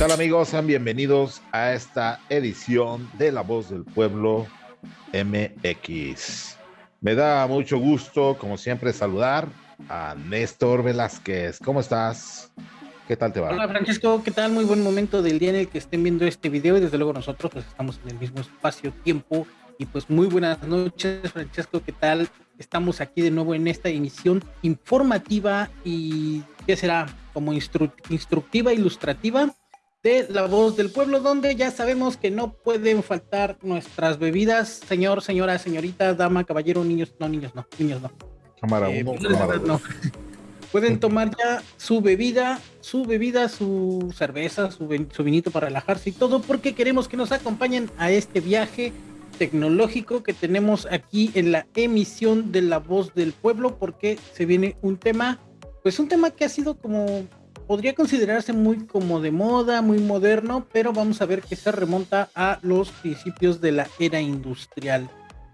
tal amigos? Sean bienvenidos a esta edición de La Voz del Pueblo MX. Me da mucho gusto, como siempre, saludar a Néstor Velázquez. ¿Cómo estás? ¿Qué tal te va? Hola Francesco, ¿qué tal? Muy buen momento del día en el que estén viendo este video y desde luego nosotros pues estamos en el mismo espacio-tiempo y pues muy buenas noches Francesco, ¿qué tal? Estamos aquí de nuevo en esta emisión informativa y ¿qué será? Como instructiva, ilustrativa de La Voz del Pueblo, donde ya sabemos que no pueden faltar nuestras bebidas, señor, señora, señorita, dama, caballero, niños, no, niños no, niños no. Cámara eh, uno, no. Pueden tomar ya su bebida, su bebida, su cerveza, su, su vinito para relajarse y todo, porque queremos que nos acompañen a este viaje tecnológico que tenemos aquí en la emisión de La Voz del Pueblo, porque se viene un tema, pues un tema que ha sido como podría considerarse muy como de moda, muy moderno, pero vamos a ver que se remonta a los principios de la era industrial.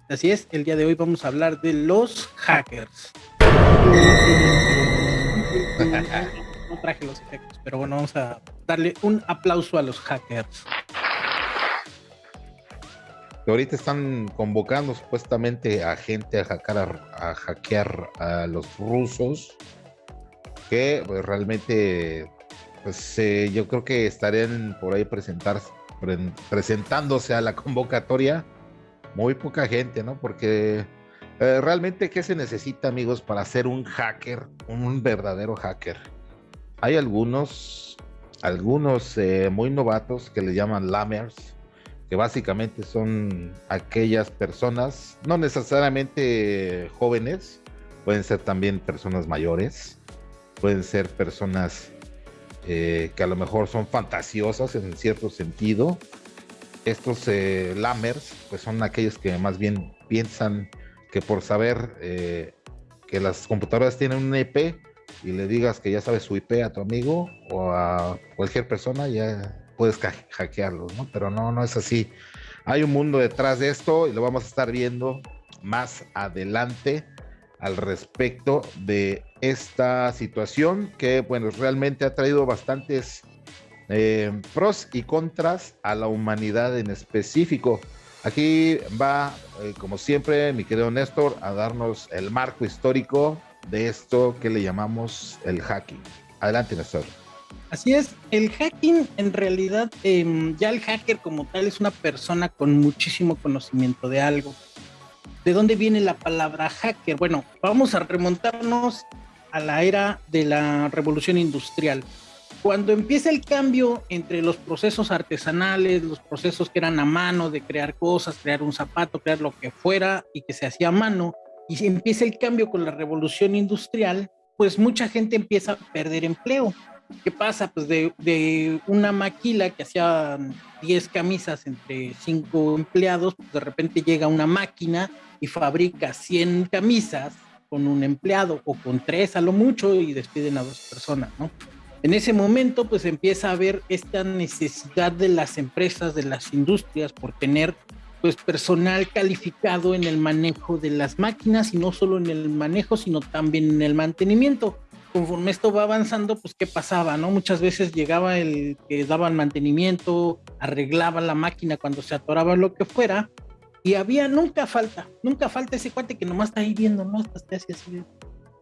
Así es, el día de hoy vamos a hablar de los hackers. No traje los efectos, pero bueno, vamos a darle un aplauso a los hackers. Ahorita están convocando supuestamente a gente a hackear a, hackear a los rusos que pues, realmente pues eh, yo creo que estarían por ahí presentar, presentándose a la convocatoria muy poca gente, ¿no? Porque eh, realmente qué se necesita, amigos, para ser un hacker, un verdadero hacker. Hay algunos, algunos eh, muy novatos que le llaman lammers, que básicamente son aquellas personas, no necesariamente jóvenes, pueden ser también personas mayores, pueden ser personas eh, que a lo mejor son fantasiosas en cierto sentido. Estos eh, lammers, pues son aquellos que más bien piensan que por saber eh, que las computadoras tienen un IP y le digas que ya sabes su IP a tu amigo o a cualquier persona, ya puedes hackearlos, ¿no? Pero no, no es así. Hay un mundo detrás de esto y lo vamos a estar viendo más adelante al respecto de esta situación que, bueno, realmente ha traído bastantes eh, pros y contras a la humanidad en específico. Aquí va, eh, como siempre, mi querido Néstor, a darnos el marco histórico de esto que le llamamos el hacking. Adelante, Néstor. Así es, el hacking en realidad, em, ya el hacker como tal es una persona con muchísimo conocimiento de algo. ¿De dónde viene la palabra hacker? Bueno, vamos a remontarnos a la era de la revolución industrial. Cuando empieza el cambio entre los procesos artesanales, los procesos que eran a mano de crear cosas, crear un zapato, crear lo que fuera y que se hacía a mano, y empieza el cambio con la revolución industrial, pues mucha gente empieza a perder empleo. ¿Qué pasa? Pues de, una maquila que hacía 10 camisas entre 5 empleados, pues de repente llega una máquina y fabrica 100 camisas con un empleado o con tres a lo mucho y despiden a dos personas, ¿no? En ese momento pues empieza a haber esta necesidad de las empresas, de las industrias por tener pues personal calificado en el manejo de las máquinas y no solo en el manejo, sino también en el mantenimiento. Conforme esto va avanzando, pues qué pasaba, ¿no? Muchas veces llegaba el que daba el mantenimiento, arreglaba la máquina cuando se atoraba lo que fuera, y había, nunca falta, nunca falta ese cuate que nomás está ahí viendo, ¿no? Está, así, así,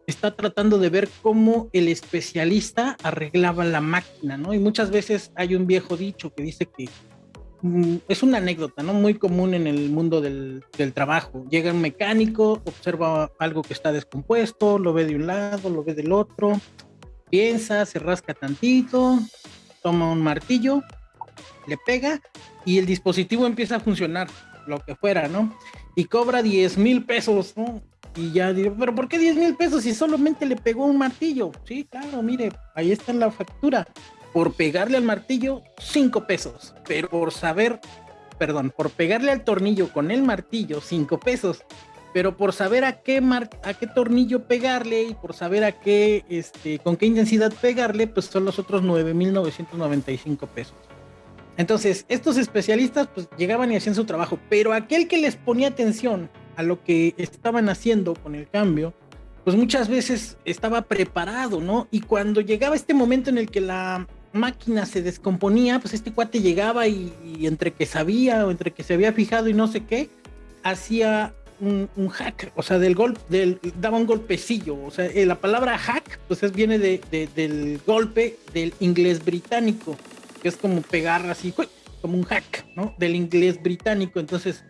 está tratando de ver cómo el especialista arreglaba la máquina, ¿no? Y muchas veces hay un viejo dicho que dice que es una anécdota, ¿no? Muy común en el mundo del, del, trabajo. Llega un mecánico, observa algo que está descompuesto, lo ve de un lado, lo ve del otro, piensa, se rasca tantito, toma un martillo, le pega y el dispositivo empieza a funcionar lo que fuera, ¿no? Y cobra 10 mil pesos, ¿no? Y ya digo, pero ¿por qué 10 mil pesos si solamente le pegó un martillo? Sí, claro, mire, ahí está la factura. Por pegarle al martillo, 5 pesos. Pero por saber, perdón, por pegarle al tornillo con el martillo, 5 pesos. Pero por saber a qué, a qué tornillo pegarle y por saber a qué, este, con qué intensidad pegarle, pues son los otros 9.995 pesos. Entonces, estos especialistas pues llegaban y hacían su trabajo, pero aquel que les ponía atención a lo que estaban haciendo con el cambio, pues muchas veces estaba preparado, ¿no? Y cuando llegaba este momento en el que la máquina se descomponía, pues este cuate llegaba y, entre que sabía o entre que se había fijado y no sé qué, hacía un, hack, o sea, del golpe, daba un golpecillo, o sea, eh, la palabra hack, pues es, viene de, del golpe del inglés británico, que es como pegar así, como un hack, ¿no? Del inglés británico, entonces,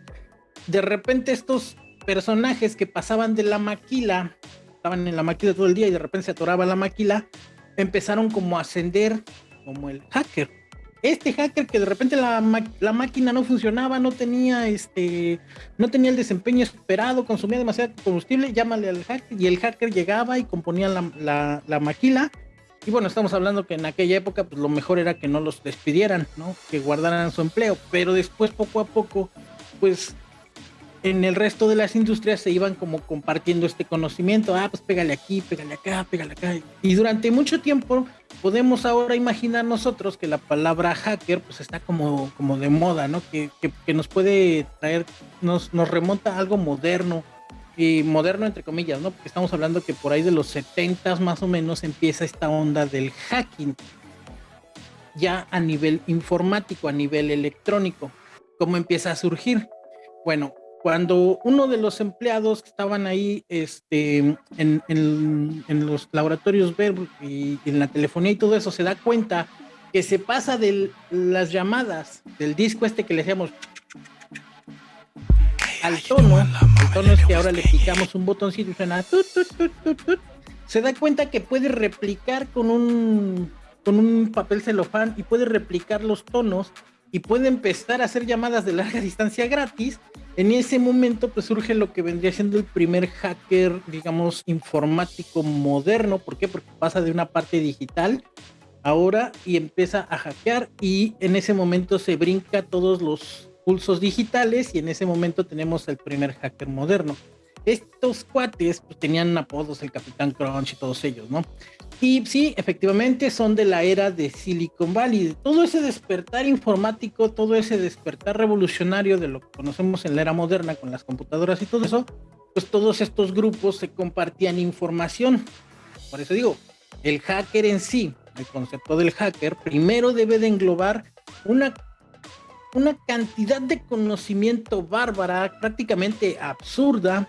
de repente estos personajes que pasaban de la maquila, estaban en la maquila todo el día y de repente se atoraba la maquila, empezaron como a ascender como el hacker. Este hacker que de repente la, máquina no funcionaba, no tenía este, no tenía el desempeño esperado, consumía demasiado combustible, llámale al hacker y el hacker llegaba y componía la, la, maquila. Y bueno, estamos hablando que en aquella época pues lo mejor era que no los despidieran, ¿no? Que guardaran su empleo, pero después poco a poco pues en el resto de las industrias se iban como compartiendo este conocimiento, ah, pues pégale aquí, pégale acá, pégale acá. Y durante mucho tiempo podemos ahora imaginar nosotros que la palabra hacker pues está como, como de moda, ¿no? Que, que, nos puede traer, nos, nos remonta a algo moderno, y moderno entre comillas, ¿no? Porque estamos hablando que por ahí de los 70 más o menos empieza esta onda del hacking, ya a nivel informático, a nivel electrónico. ¿Cómo empieza a surgir? Bueno, cuando uno de los empleados que estaban ahí este, en, en, los laboratorios Verb y, en la telefonía y todo eso se da cuenta que se pasa de las llamadas del disco este que le decíamos al tono, el tono es que ahora le picamos un botoncito y suena se da cuenta que puede replicar con un con un papel celofán y puede replicar los tonos y puede empezar a hacer llamadas de larga distancia gratis, en ese momento pues surge lo que vendría siendo el primer hacker, digamos, informático moderno. ¿Por qué? Porque pasa de una parte digital ahora y empieza a hackear y en ese momento se brinca todos los pulsos digitales y en ese momento tenemos el primer hacker moderno. Estos cuates pues, tenían apodos, el Capitán Crunch y todos ellos, ¿no? Y sí, efectivamente son de la era de Silicon Valley. Todo ese despertar informático, todo ese despertar revolucionario de lo que conocemos en la era moderna con las computadoras y todo eso, pues todos estos grupos se compartían información. Por eso digo, el hacker en sí, el concepto del hacker, primero debe de englobar una, una cantidad de conocimiento bárbara, prácticamente absurda,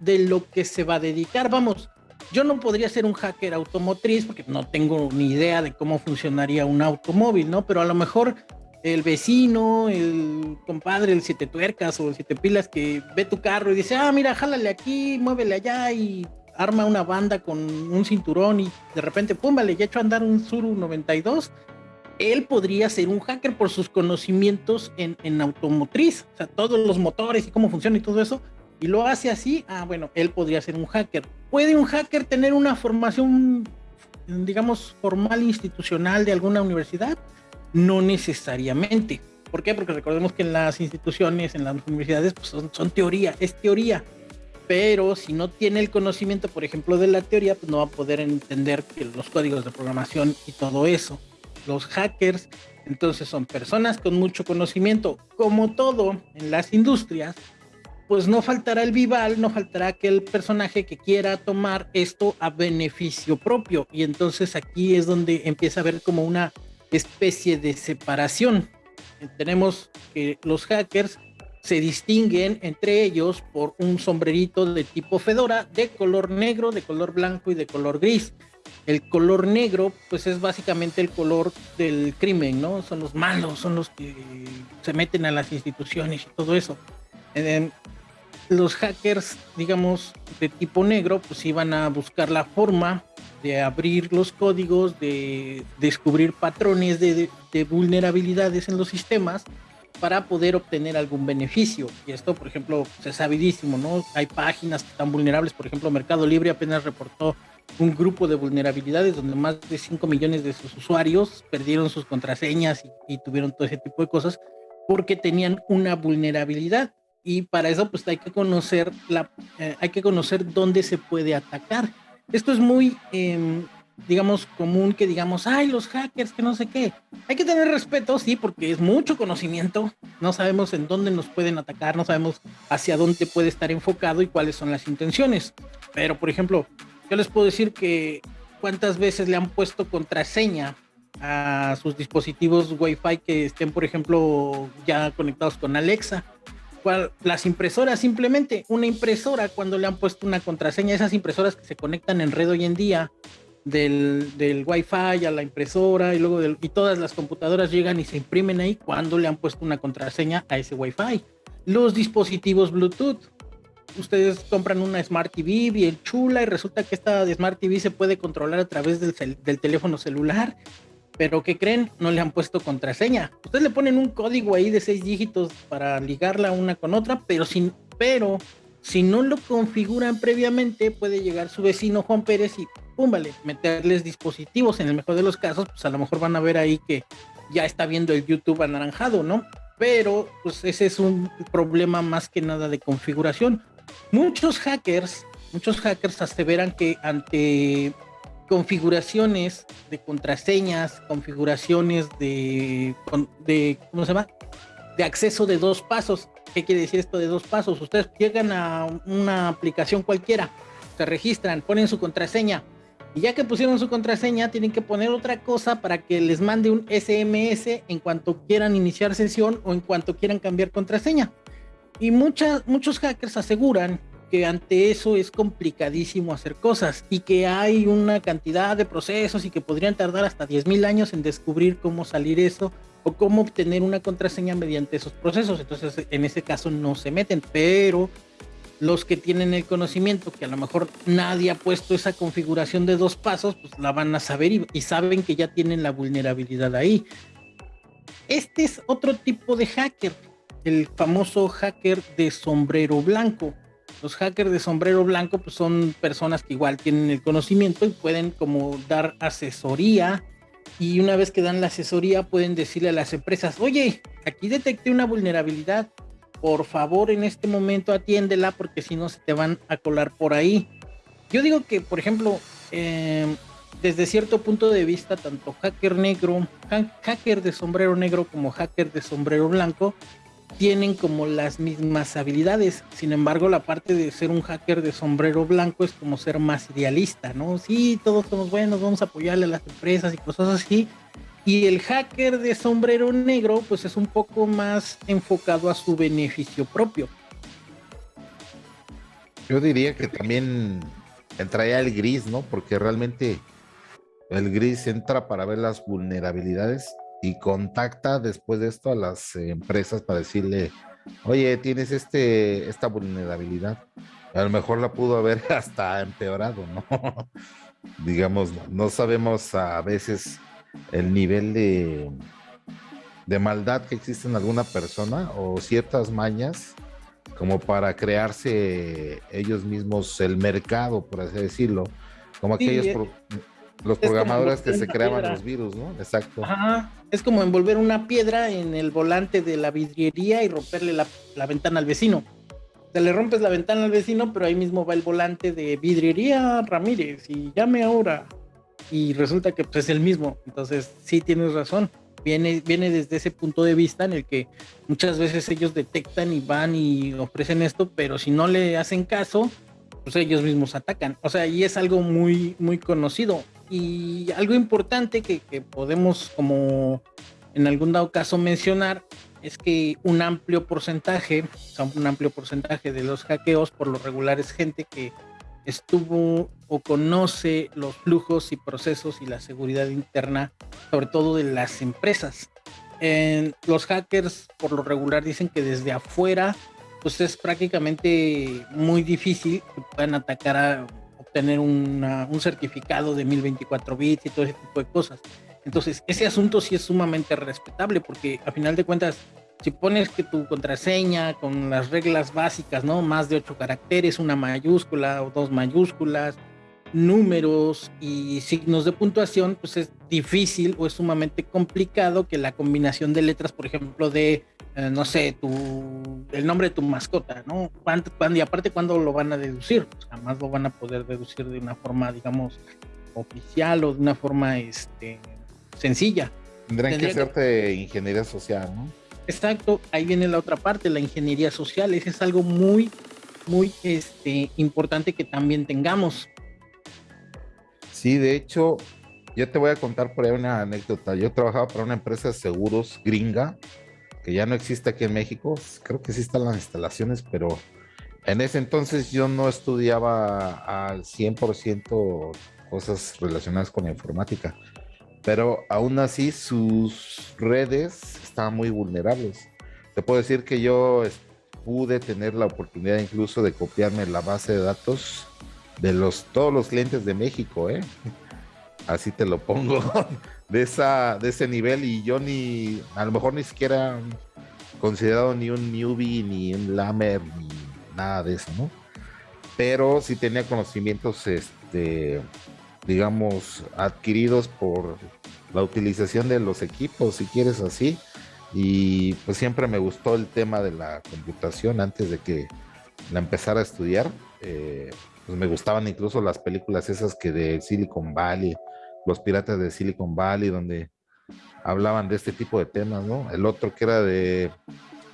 de lo que se va a dedicar. Vamos, yo no podría ser un hacker automotriz porque no tengo ni idea de cómo funcionaría un automóvil, ¿no? Pero a lo mejor el vecino, el compadre, el siete tuercas o el siete pilas que ve tu carro y dice, ah, mira, jálale aquí, muévele allá y arma una banda con un cinturón y de repente, pum, vale, ya hecho andar un Suru 92. Él podría ser un hacker por sus conocimientos en, en automotriz, o sea, todos los motores y cómo funciona y todo eso y lo hace así, ah, bueno, él podría ser un hacker. ¿Puede un hacker tener una formación, digamos, formal institucional de alguna universidad? No necesariamente. ¿Por qué? Porque recordemos que en las instituciones, en las universidades, pues son, teoría, es teoría. Pero si no tiene el conocimiento, por ejemplo, de la teoría, pues no va a poder entender los códigos de programación y todo eso. Los hackers, entonces, son personas con mucho conocimiento, como todo en las industrias, pues no faltará el Vival, no faltará aquel personaje que quiera tomar esto a beneficio propio. Y entonces aquí es donde empieza a haber como una especie de separación. Tenemos que los hackers se distinguen entre ellos por un sombrerito de tipo fedora de color negro, de color blanco y de color gris. El color negro, pues es básicamente el color del crimen, ¿no? Son los malos, son los que se meten a las instituciones y todo eso los hackers, digamos, de tipo negro, pues iban a buscar la forma de abrir los códigos, de descubrir patrones de, vulnerabilidades en los sistemas para poder obtener algún beneficio. Y esto, por ejemplo, se sabidísimo, ¿no? Hay páginas que están vulnerables, por ejemplo, Mercado Libre apenas reportó un grupo de vulnerabilidades donde más de 5 millones de sus usuarios perdieron sus contraseñas y, y tuvieron todo ese tipo de cosas porque tenían una vulnerabilidad y para eso pues hay que conocer la eh, hay que conocer dónde se puede atacar. Esto es muy em, digamos común que digamos ay los hackers que no sé qué hay que tener respeto sí porque es mucho conocimiento. No sabemos en dónde nos pueden atacar no sabemos hacia dónde puede estar enfocado y cuáles son las intenciones. Pero por ejemplo yo les puedo decir que cuántas veces le han puesto contraseña a sus dispositivos Wi-Fi que estén, por ejemplo, ya conectados con Alexa. Las impresoras, simplemente una impresora, cuando le han puesto una contraseña, esas impresoras que se conectan en red hoy en día, del, del Wi-Fi a la impresora y luego y todas las computadoras llegan y se imprimen ahí cuando le han puesto una contraseña a ese Wi-Fi. Los dispositivos Bluetooth. Ustedes compran una Smart TV bien chula y resulta que esta Smart TV se puede controlar a través del, del teléfono celular pero ¿qué creen? No le han puesto contraseña. Ustedes le ponen un código ahí de seis dígitos para ligarla una con otra, pero sin, pero si no lo configuran previamente, puede llegar su vecino Juan Pérez y pum, vale, meterles dispositivos. En el mejor de los casos, pues a lo mejor van a ver ahí que ya está viendo el YouTube anaranjado, ¿no? Pero pues ese es un problema más que nada de configuración. Muchos hackers, muchos hackers aseveran que ante configuraciones de contraseñas, configuraciones de, de, ¿cómo se llama? De acceso de dos pasos. ¿Qué quiere decir esto de dos pasos? Ustedes llegan a una aplicación cualquiera, se registran, ponen su contraseña y ya que pusieron su contraseña, tienen que poner otra cosa para que les mande un SMS en cuanto quieran iniciar sesión o en cuanto quieran cambiar contraseña. Y muchas, muchos hackers aseguran que ante eso es complicadísimo hacer cosas y que hay una cantidad de procesos y que podrían tardar hasta 10.000 años en descubrir cómo salir eso o cómo obtener una contraseña mediante esos procesos. Entonces, en ese caso no se meten, pero los que tienen el conocimiento, que a lo mejor nadie ha puesto esa configuración de dos pasos, pues la van a saber y, y saben que ya tienen la vulnerabilidad ahí. Este es otro tipo de hacker, el famoso hacker de sombrero blanco los hackers de sombrero blanco pues son personas que igual tienen el conocimiento y pueden como dar asesoría y una vez que dan la asesoría pueden decirle a las empresas, oye, aquí detecté una vulnerabilidad, por favor en este momento atiéndela porque si no se te van a colar por ahí. Yo digo que, por ejemplo, em, desde cierto punto de vista, tanto hacker negro, hacker de sombrero negro como hacker de sombrero blanco, tienen como las mismas habilidades. Sin embargo, la parte de ser un hacker de sombrero blanco es como ser más idealista, ¿no? Sí, todos somos buenos, vamos a apoyarle a las empresas y cosas así. Y el hacker de sombrero negro, pues es un poco más enfocado a su beneficio propio. Yo diría que también entraría el gris, ¿no? Porque realmente el gris entra para ver las vulnerabilidades y contacta después de esto a las empresas para decirle, oye, tienes este, esta vulnerabilidad. A lo mejor la pudo haber hasta empeorado, ¿no? Digamos, no sabemos a veces el nivel de, de maldad que existe en alguna persona o ciertas mañas como para crearse ellos mismos el mercado, por así decirlo, como aquellos... Eh, los programadores que se creaban los virus, ¿no? Exacto. Ajá. Es como envolver una piedra en el volante de la vidriería y romperle la, ventana al vecino. Se le rompes la ventana al vecino, pero ahí mismo va el volante de vidriería Ramírez y llame ahora. Y resulta que pues, es el mismo. Entonces, sí tienes razón. Viene, viene desde ese punto de vista en el que muchas veces ellos detectan y van y ofrecen esto, pero si no le hacen caso, pues ellos mismos atacan. O sea, y es algo muy, muy conocido. Y algo importante que, podemos como en algún dado caso mencionar es que un amplio porcentaje, un amplio porcentaje de los hackeos por lo regular es gente que estuvo o conoce los flujos y procesos y la seguridad interna, sobre todo de las empresas. los hackers por lo regular dicen que desde afuera, pues es prácticamente muy difícil que puedan atacar a tener un certificado de 1024 bits y todo ese tipo de cosas. Entonces, ese asunto sí es sumamente respetable porque a final de cuentas, si pones que tu contraseña con las reglas básicas, ¿no? Más de ocho caracteres, una mayúscula o dos mayúsculas, números y signos de puntuación, pues es difícil o es sumamente complicado que la combinación de letras, por ejemplo, de eh, no sé, tu, el nombre de tu mascota, ¿no? ¿Cuándo, y aparte, ¿cuándo lo van a deducir? Pues jamás lo van a poder deducir de una forma, digamos, oficial o de una forma este, sencilla. Tendrán que hacerte ingeniería social, ¿no? Exacto, ahí viene la otra parte, la ingeniería social. Ese es algo muy, muy este, importante que también tengamos. Sí, de hecho, yo te voy a contar por ahí una anécdota. Yo trabajaba para una empresa de seguros gringa, que ya no existe aquí en México. Creo que sí están las instalaciones, pero en ese entonces yo no estudiaba al 100% cosas relacionadas con la informática. Pero aún así sus redes estaban muy vulnerables. Te puedo decir que yo pude tener la oportunidad incluso de copiarme la base de datos de los todos los clientes de México, ¿eh? Así te lo pongo, de, esa, de ese nivel y yo ni, a lo mejor ni siquiera considerado ni un newbie, ni un lamer, ni nada de eso, ¿no? Pero sí tenía conocimientos, este, digamos, adquiridos por la utilización de los equipos, si quieres así. Y pues siempre me gustó el tema de la computación antes de que la empezara a estudiar. Eh, pues me gustaban incluso las películas esas que de Silicon Valley, los piratas de Silicon Valley, donde hablaban de este tipo de temas, ¿no? El otro que era de,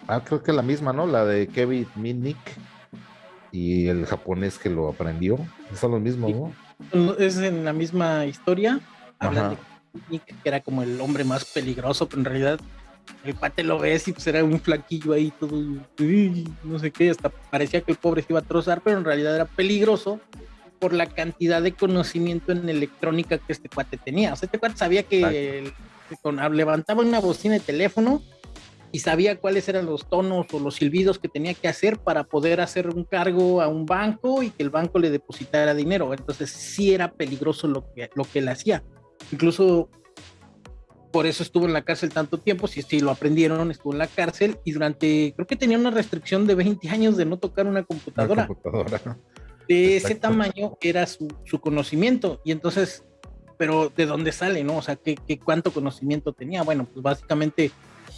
ah, creo que la misma, ¿no? La de Kevin Minnick y el japonés que lo aprendió, son los mismos, ¿no? Es en la misma historia, hablan de Minnick, que era como el hombre más peligroso, pero en realidad el pate lo ves y pues era un flaquillo ahí todo, no sé qué, hasta parecía que el pobre se iba a trozar, pero en realidad era peligroso por la cantidad de conocimiento en electrónica que este cuate tenía. O sea, este cuate sabía que, con, levantaba una bocina de teléfono y sabía cuáles eran los tonos o los silbidos que tenía que hacer para poder hacer un cargo a un banco y que el banco le depositara dinero. Entonces sí era peligroso lo que, lo que él hacía. Incluso por eso estuvo en la cárcel tanto tiempo, si sí lo aprendieron, estuvo en la cárcel y durante, creo que tenía una restricción de 20 años de no tocar una computadora. De ese tamaño era su, conocimiento y entonces, pero ¿de dónde sale, no? O sea, ¿qué, cuánto conocimiento tenía? Bueno, pues básicamente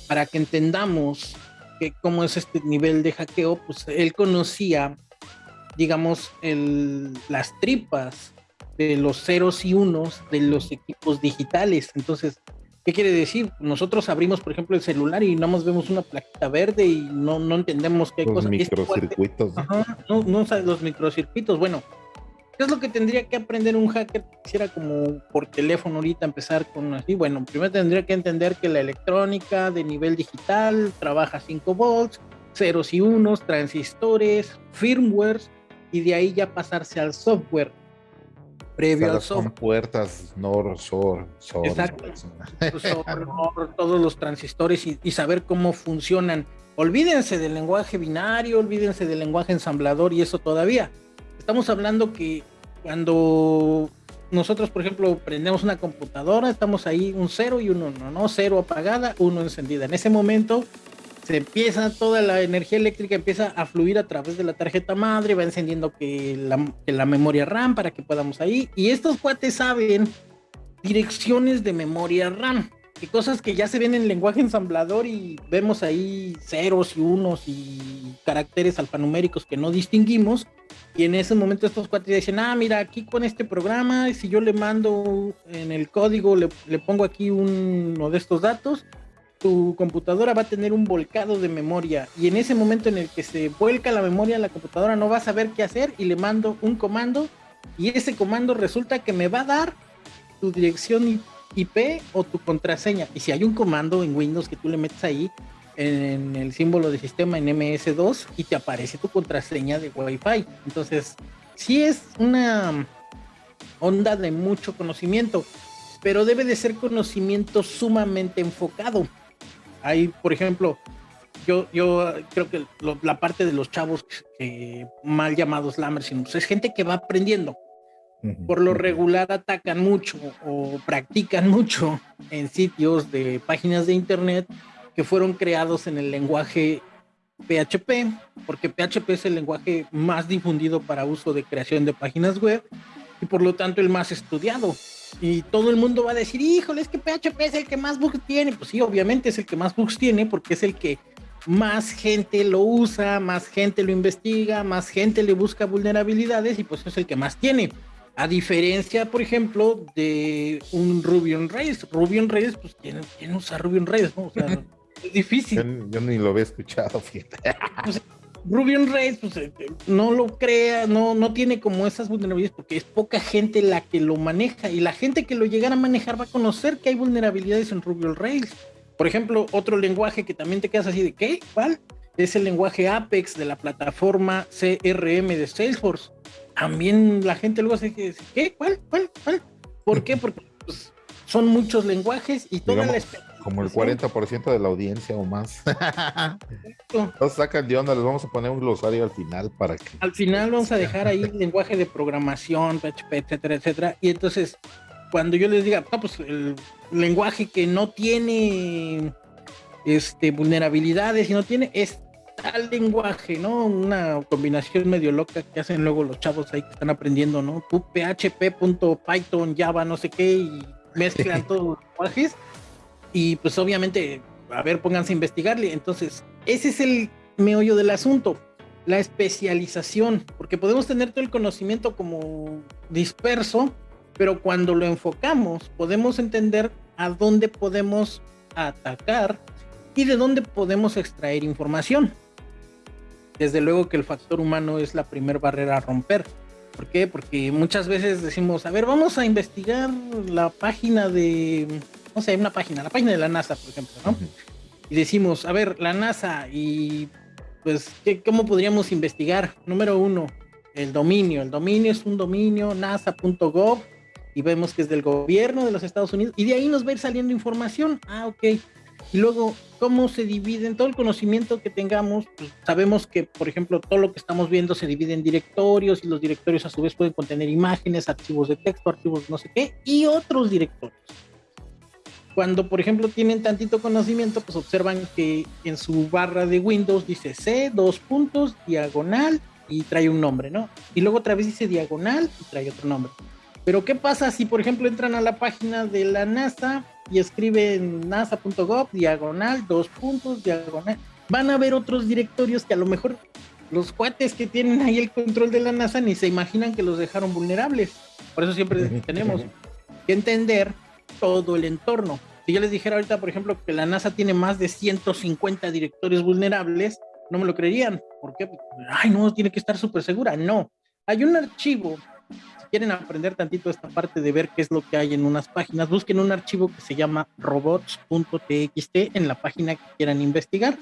para que entendamos que cómo es este nivel de hackeo, pues él conocía, digamos, el, las tripas de los ceros y unos de los equipos digitales. Entonces, ¿Qué quiere decir? Nosotros abrimos, por ejemplo, el celular y nada más vemos una plaquita verde y no, no entendemos qué los Microcircuitos. Ajá, no, no los microcircuitos. Bueno, ¿qué es lo que tendría que aprender un hacker que quisiera como por teléfono ahorita empezar con así? Bueno, primero tendría que entender que la electrónica de nivel digital trabaja 5 volts, ceros y unos, transistores, firmwares y de ahí ya pasarse al software previo Son puertas NOR, SOR, SOR. Exacto. todos los transistores y, saber cómo funcionan. Olvídense del lenguaje binario, olvídense del lenguaje ensamblador y eso todavía. Estamos hablando que cuando nosotros, por ejemplo, prendemos una computadora, estamos ahí un cero y un uno, ¿no? Cero apagada, uno encendida. En ese momento se empieza toda la energía eléctrica empieza a fluir a través de la tarjeta madre, va encendiendo que la, memoria RAM para que podamos ahí. Y estos cuates saben direcciones de memoria RAM, que cosas que ya se ven en lenguaje ensamblador y vemos ahí ceros y unos y caracteres alfanuméricos que no distinguimos. Y en ese momento estos cuates dicen, ah, mira, aquí con este programa, si yo le mando en el código, le, le pongo aquí uno de estos datos, tu computadora va a tener un volcado de memoria y en ese momento en el que se vuelca la memoria, la computadora no va a saber qué hacer y le mando un comando y ese comando resulta que me va a dar tu dirección IP o tu contraseña. Y si hay un comando en Windows que tú le metes ahí en el símbolo de sistema en MS2 y te aparece tu contraseña de Wi-Fi. Entonces, sí es una onda de mucho conocimiento, pero debe de ser conocimiento sumamente enfocado hay, por ejemplo, yo, yo creo que la parte de los chavos mal llamados lammers pues, es gente que va aprendiendo. Por lo regular atacan mucho o practican mucho en sitios de páginas de internet que fueron creados en el lenguaje PHP, porque PHP es el lenguaje más difundido para uso de creación de páginas web y por lo tanto el más estudiado. Y todo el mundo va a decir, híjole, es que PHP es el que más bugs tiene. Pues sí, obviamente es el que más bugs tiene porque es el que más gente lo usa, más gente lo investiga, más gente le busca vulnerabilidades y pues es el que más tiene. A diferencia, por ejemplo, de un Ruby on Rails. Ruby on Rails, pues, ¿quién, quién usa Ruby on Rails? No? O sea, es difícil. Yo, ni lo había escuchado, fíjate. Ruby on Rails, pues eh, no lo crea, no, no tiene como esas vulnerabilidades porque es poca gente la que lo maneja y la gente que lo llegara a manejar va a conocer que hay vulnerabilidades en Ruby on Rails. Por ejemplo, otro lenguaje que también te quedas así de ¿qué? ¿Cuál? Es el lenguaje Apex de la plataforma CRM de Salesforce. También la gente luego se dice, ¿qué? ¿Cuál? ¿Cuál? ¿Cuál? ¿Por qué? Porque pues, son muchos lenguajes y toda la como el 40% de la audiencia o más. Nos sacan de onda, les vamos a poner un glosario al final para que. Al final vamos a dejar ahí el lenguaje de programación, PHP, etcétera, etcétera. Y entonces, cuando yo les diga, pues el lenguaje que no tiene este, vulnerabilidades y no tiene, es tal lenguaje, ¿no? Una combinación medio loca que hacen luego los chavos ahí que están aprendiendo, ¿no? PHP.python, Java, no sé qué, y mezclan todos los lenguajes y pues obviamente, a ver, pónganse a investigarle. Entonces, ese es el meollo del asunto, la especialización, porque podemos tener todo el conocimiento como disperso, pero cuando lo enfocamos, podemos entender a dónde podemos atacar y de dónde podemos extraer información. Desde luego que el factor humano es la primera barrera a romper. ¿Por qué? Porque muchas veces decimos, a ver, vamos a investigar la página de no sé, una página, la página de la NASA, por ejemplo, ¿no? Y decimos, a ver, la NASA y pues, ¿qué, ¿cómo podríamos investigar? Número uno, el dominio. El dominio es un dominio nasa.gov y vemos que es del gobierno de los Estados Unidos y de ahí nos va a ir saliendo información. Ah, ok. Y luego, ¿cómo se divide en todo el conocimiento que tengamos? Pues, sabemos que, por ejemplo, todo lo que estamos viendo se divide en directorios y los directorios a su vez pueden contener imágenes, archivos de texto, archivos no sé qué y otros directorios. Cuando, por ejemplo, tienen tantito conocimiento, pues observan que en su barra de Windows dice C, dos puntos, diagonal y trae un nombre, ¿no? Y luego otra vez dice diagonal y trae otro nombre. Pero ¿qué pasa si, por ejemplo, entran a la página de la NASA y escriben nasa.gov, diagonal, dos puntos, diagonal? Van a ver otros directorios que a lo mejor los cuates que tienen ahí el control de la NASA ni se imaginan que los dejaron vulnerables. Por eso siempre tenemos que entender todo el entorno. Si yo les dijera ahorita, por ejemplo, que la NASA tiene más de 150 directorios vulnerables, no me lo creerían. ¿Por qué? Ay, no, tiene que estar súper segura. No. Hay un archivo. Si quieren aprender tantito esta parte de ver qué es lo que hay en unas páginas, busquen un archivo que se llama robots.txt en la página que quieran investigar.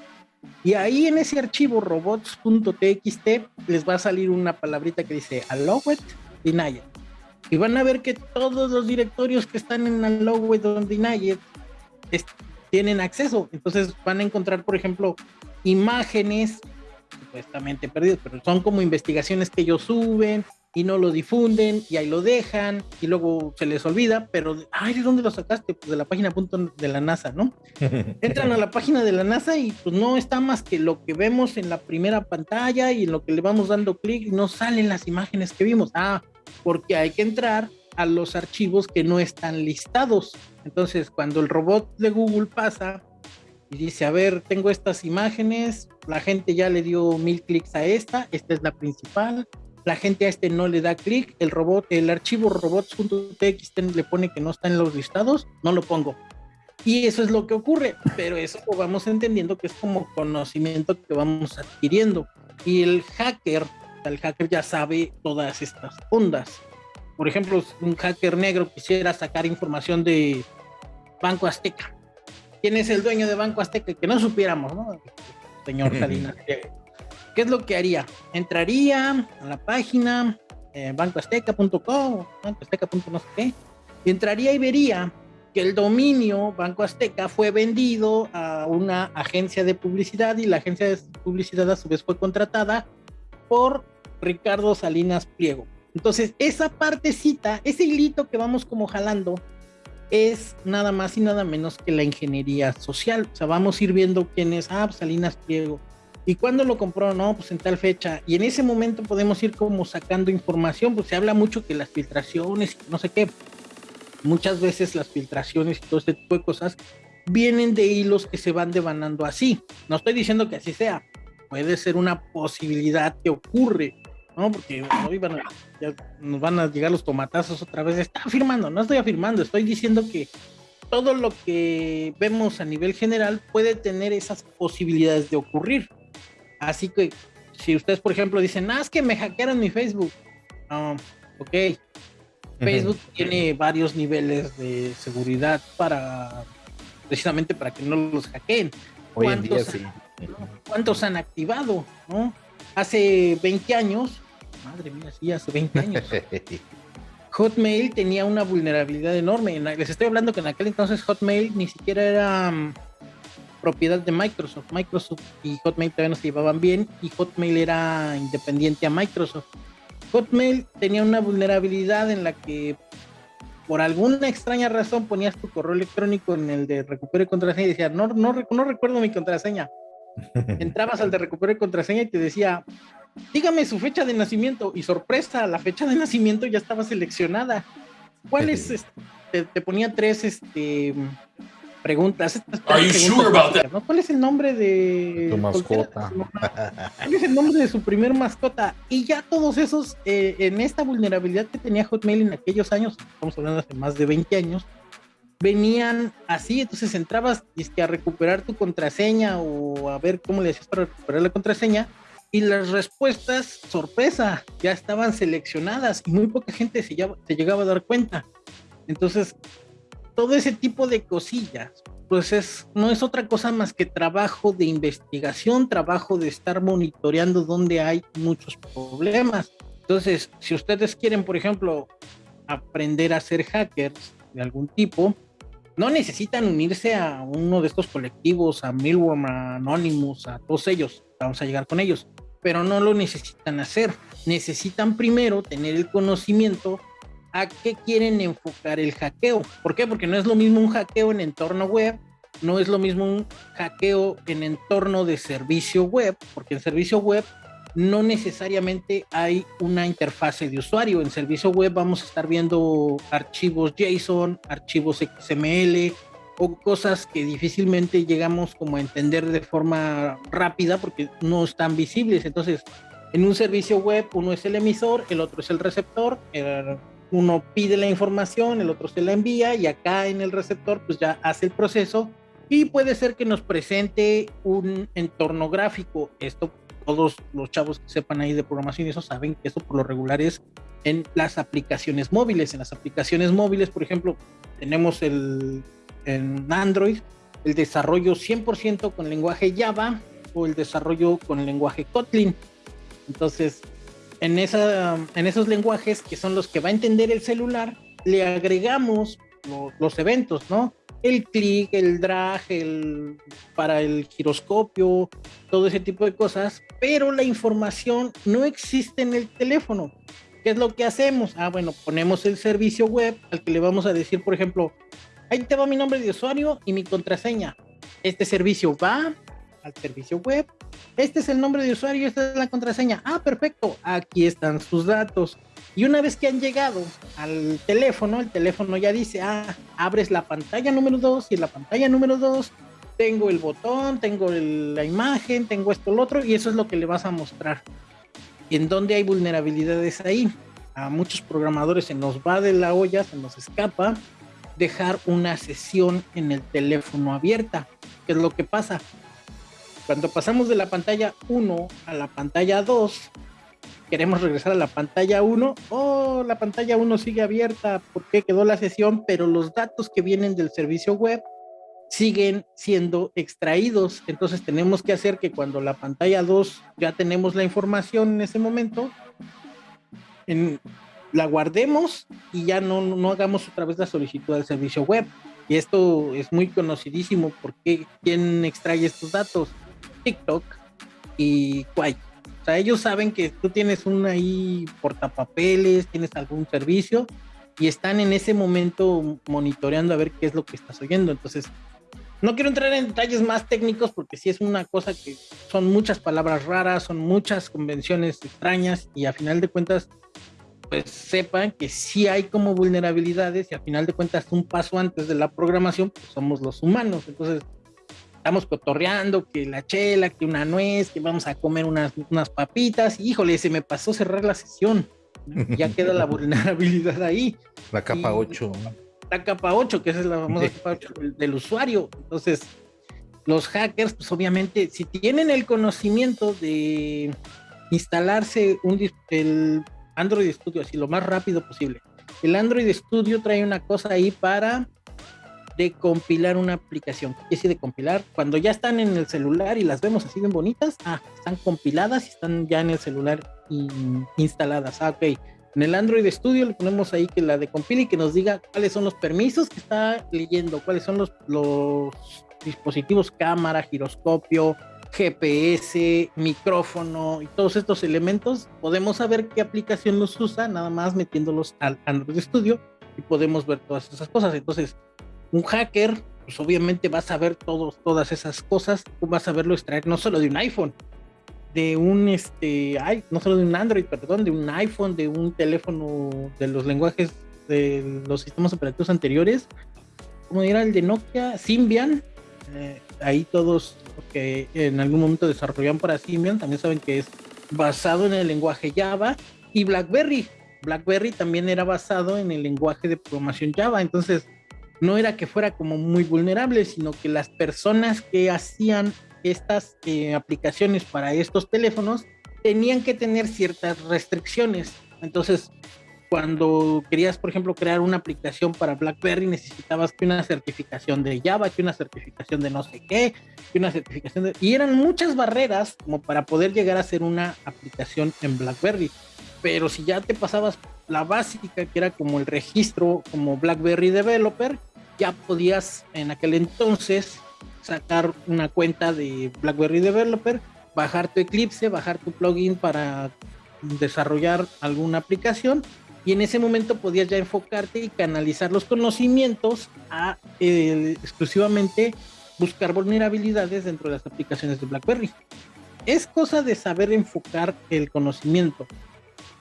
Y ahí en ese archivo robots.txt les va a salir una palabrita que dice allowed denied y van a ver que todos los directorios que están en el logo donde nadie tienen acceso. Entonces van a encontrar, por ejemplo, imágenes supuestamente perdidas, pero son como investigaciones que ellos suben y no lo difunden y ahí lo dejan y luego se les olvida, pero ay, ¿de dónde lo sacaste? Pues de la página punto de la NASA, ¿no? Entran a la página de la NASA y pues no está más que lo que vemos en la primera pantalla y en lo que le vamos dando clic no salen las imágenes que vimos. Ah, porque hay que entrar a los archivos que no están listados. Entonces, cuando el robot de Google pasa y dice, a ver, tengo estas imágenes, la gente ya le dio mil clics a esta, esta es la principal, la gente a este no le da clic, el robot, el archivo robots.txt le pone que no está en los listados, no lo pongo. Y eso es lo que ocurre, pero eso lo vamos entendiendo que es como conocimiento que vamos adquiriendo. Y el hacker el hacker ya sabe todas estas ondas. Por ejemplo, un hacker negro quisiera sacar información de Banco Azteca. ¿Quién es el dueño de Banco Azteca? Que no supiéramos, ¿no? Señor Salinas. ¿Qué es lo que haría? Entraría a la página eh, bancoazteca.com, bancoazteca.no sé qué, y entraría y vería que el dominio Banco Azteca fue vendido a una agencia de publicidad y la agencia de publicidad a su vez fue contratada por Ricardo Salinas Pliego. Entonces, esa partecita, ese hilito que vamos como jalando, es nada más y nada menos que la ingeniería social. O sea, vamos a ir viendo quién es, ah, pues, Salinas Pliego. ¿Y cuándo lo compró? No, pues en tal fecha. Y en ese momento podemos ir como sacando información, pues se habla mucho que las filtraciones, no sé qué. Muchas veces las filtraciones y todo este tipo de cosas vienen de hilos que se van devanando así. No estoy diciendo que así sea. Puede ser una posibilidad que ocurre, ¿no? Porque hoy van a, ya nos van a llegar los tomatazos otra vez. Está afirmando, no estoy afirmando, estoy diciendo que todo lo que vemos a nivel general puede tener esas posibilidades de ocurrir. Así que si ustedes, por ejemplo, dicen, ah, es que me hackearon mi Facebook. Ah, ok. Facebook tiene varios niveles de seguridad para precisamente para que no los hackeen. ¿Cuántos, ¿Cuántos han activado? ¿no? Hace 20 años, madre mía, sí, hace 20 años. Hotmail tenía una vulnerabilidad enorme. Les estoy hablando que en aquel entonces Hotmail ni siquiera era mm, propiedad de Microsoft. Microsoft y Hotmail todavía no se llevaban bien y Hotmail era independiente a Microsoft. Hotmail tenía una vulnerabilidad en la que por alguna extraña razón ponías tu correo electrónico en el de recupero y contraseña y decía, no, no, no recuerdo mi contraseña. Entrabas al de recupero y contraseña y te decía, dígame su fecha de nacimiento y sorpresa, la fecha de nacimiento ya estaba seleccionada. ¿Cuál es? Este? Te, ponía tres este, preguntas. ¿Cuál es el nombre de tu mascota? ¿Cuál es el nombre de su primer mascota? Y ya todos esos, eh, en esta vulnerabilidad que tenía Hotmail en aquellos años, estamos hablando hace más de 20 años, venían así, entonces entrabas a recuperar tu contraseña o a ver cómo le hacías para recuperar la contraseña y las respuestas, sorpresa, ya estaban seleccionadas y muy poca gente se, llegaba a dar cuenta. Entonces, todo ese tipo de cosillas, pues es, no es otra cosa más que trabajo de investigación, trabajo de estar monitoreando donde hay muchos problemas. Entonces, si ustedes quieren, por ejemplo, aprender a ser hackers de algún tipo, no necesitan unirse a uno de estos colectivos, a Milworm, a Anonymous, a todos ellos. Vamos a llegar con ellos pero no lo necesitan hacer. Necesitan primero tener el conocimiento a qué quieren enfocar el hackeo. ¿Por qué? Porque no es lo mismo un hackeo en entorno web, no es lo mismo un hackeo en entorno de servicio web, porque en servicio web no necesariamente hay una interfase de usuario. En servicio web vamos a estar viendo archivos JSON, archivos XML, o cosas que difícilmente llegamos como a entender de forma rápida porque no están visibles. Entonces, en un servicio web uno es el emisor, el otro es el receptor, uno pide la información, el otro se la envía y acá en el receptor pues ya hace el proceso y puede ser que nos presente un entorno gráfico. Esto todos los chavos que sepan ahí de programación y eso saben que eso por lo regular es en las aplicaciones móviles. En las aplicaciones móviles, por ejemplo, tenemos el en Android, el desarrollo 100% con lenguaje Java o el desarrollo con lenguaje Kotlin. Entonces, en, esa, en esos lenguajes que son los que va a entender el celular, le agregamos los eventos, ¿no? El clic, el drag, el, para el giroscopio, todo ese tipo de cosas, pero la información no existe en el teléfono. ¿Qué es lo que hacemos? Ah, bueno, ponemos el servicio web al que le vamos a decir, por ejemplo, ahí te va mi nombre de usuario y mi contraseña. Este servicio va al servicio web. Este es el nombre de usuario, esta es la contraseña. Ah, perfecto. Aquí están sus datos. Y una vez que han llegado al teléfono, el teléfono ya dice, ah, abres la pantalla número 2 y en la pantalla número 2 tengo el botón, tengo la imagen, tengo esto, lo otro, y eso es lo que le vas a mostrar. ¿Y en dónde hay vulnerabilidades ahí? A muchos programadores se nos va de la olla, se nos escapa, dejar una sesión en el teléfono abierta. ¿Qué es lo que pasa? Cuando pasamos de la pantalla 1 a la pantalla 2, queremos regresar a la pantalla 1, oh, la pantalla 1 sigue abierta porque quedó la sesión, pero los datos que vienen del servicio web siguen siendo extraídos. Entonces tenemos que hacer que cuando la pantalla 2 ya tenemos la información en ese momento, en, la guardemos y ya no, no hagamos otra vez la solicitud al servicio web. Y esto es muy conocidísimo porque ¿quién extrae estos datos? TikTok y Quay. O sea, ellos saben que tú tienes un ahí portapapeles, tienes algún servicio y están en ese momento monitoreando a ver qué es lo que estás oyendo. Entonces, no quiero entrar en detalles más técnicos porque sí es una cosa que son muchas palabras raras, son muchas convenciones extrañas y a final de cuentas pues sepan que sí hay como vulnerabilidades y al final de cuentas un paso antes de la programación pues somos los humanos. Entonces estamos cotorreando que la chela, que una nuez, que vamos a comer unas, unas papitas y híjole, se me pasó cerrar la sesión. Ya queda la vulnerabilidad ahí. La capa 8. La capa 8, que es la famosa capa 8 del usuario. Entonces, los hackers, pues obviamente, si tienen el conocimiento de instalarse un, el Android Studio así lo más rápido posible. El Android Studio trae una cosa ahí para de compilar una aplicación. ¿Qué quiere de compilar? Cuando ya están en el celular y las vemos así bien bonitas, ah, están compiladas y están ya en el celular instaladas. Ah, ok. En el Android Studio le ponemos ahí que la de compile y que nos diga cuáles son los permisos que está leyendo, cuáles son los, los dispositivos cámara, giroscopio, GPS, micrófono y todos estos elementos. Podemos saber qué aplicación los usa, nada más metiéndolos al Android Studio y podemos ver todas esas cosas. Entonces, un hacker, pues obviamente va a saber todos, todas esas cosas, va a saberlo extraer no solo de un iPhone, de un, este, no solo de un Android, perdón, de un iPhone, de un teléfono de los lenguajes de los sistemas operativos anteriores, como era el de Nokia, Symbian, eh, ahí todos que en algún momento desarrollaron para Symbian también saben que es basado en el lenguaje Java y BlackBerry. BlackBerry también era basado en el lenguaje de programación Java, entonces no era que fuera como muy vulnerable, sino que las personas que hacían estas eh, aplicaciones para estos teléfonos tenían que tener ciertas restricciones. Entonces, cuando querías, por ejemplo, crear una aplicación para BlackBerry, necesitabas que una certificación de Java, una certificación de no sé qué, una certificación de... Y eran muchas barreras como para poder llegar a hacer una aplicación en BlackBerry. Pero si ya te pasabas la básica, que era como el registro como BlackBerry Developer, ya podías en aquel entonces sacar una cuenta de BlackBerry Developer, bajar tu Eclipse, bajar tu plugin para desarrollar alguna aplicación y en ese momento podías ya enfocarte y canalizar los conocimientos a eh, exclusivamente buscar vulnerabilidades dentro de las aplicaciones de BlackBerry. Es cosa de saber enfocar el conocimiento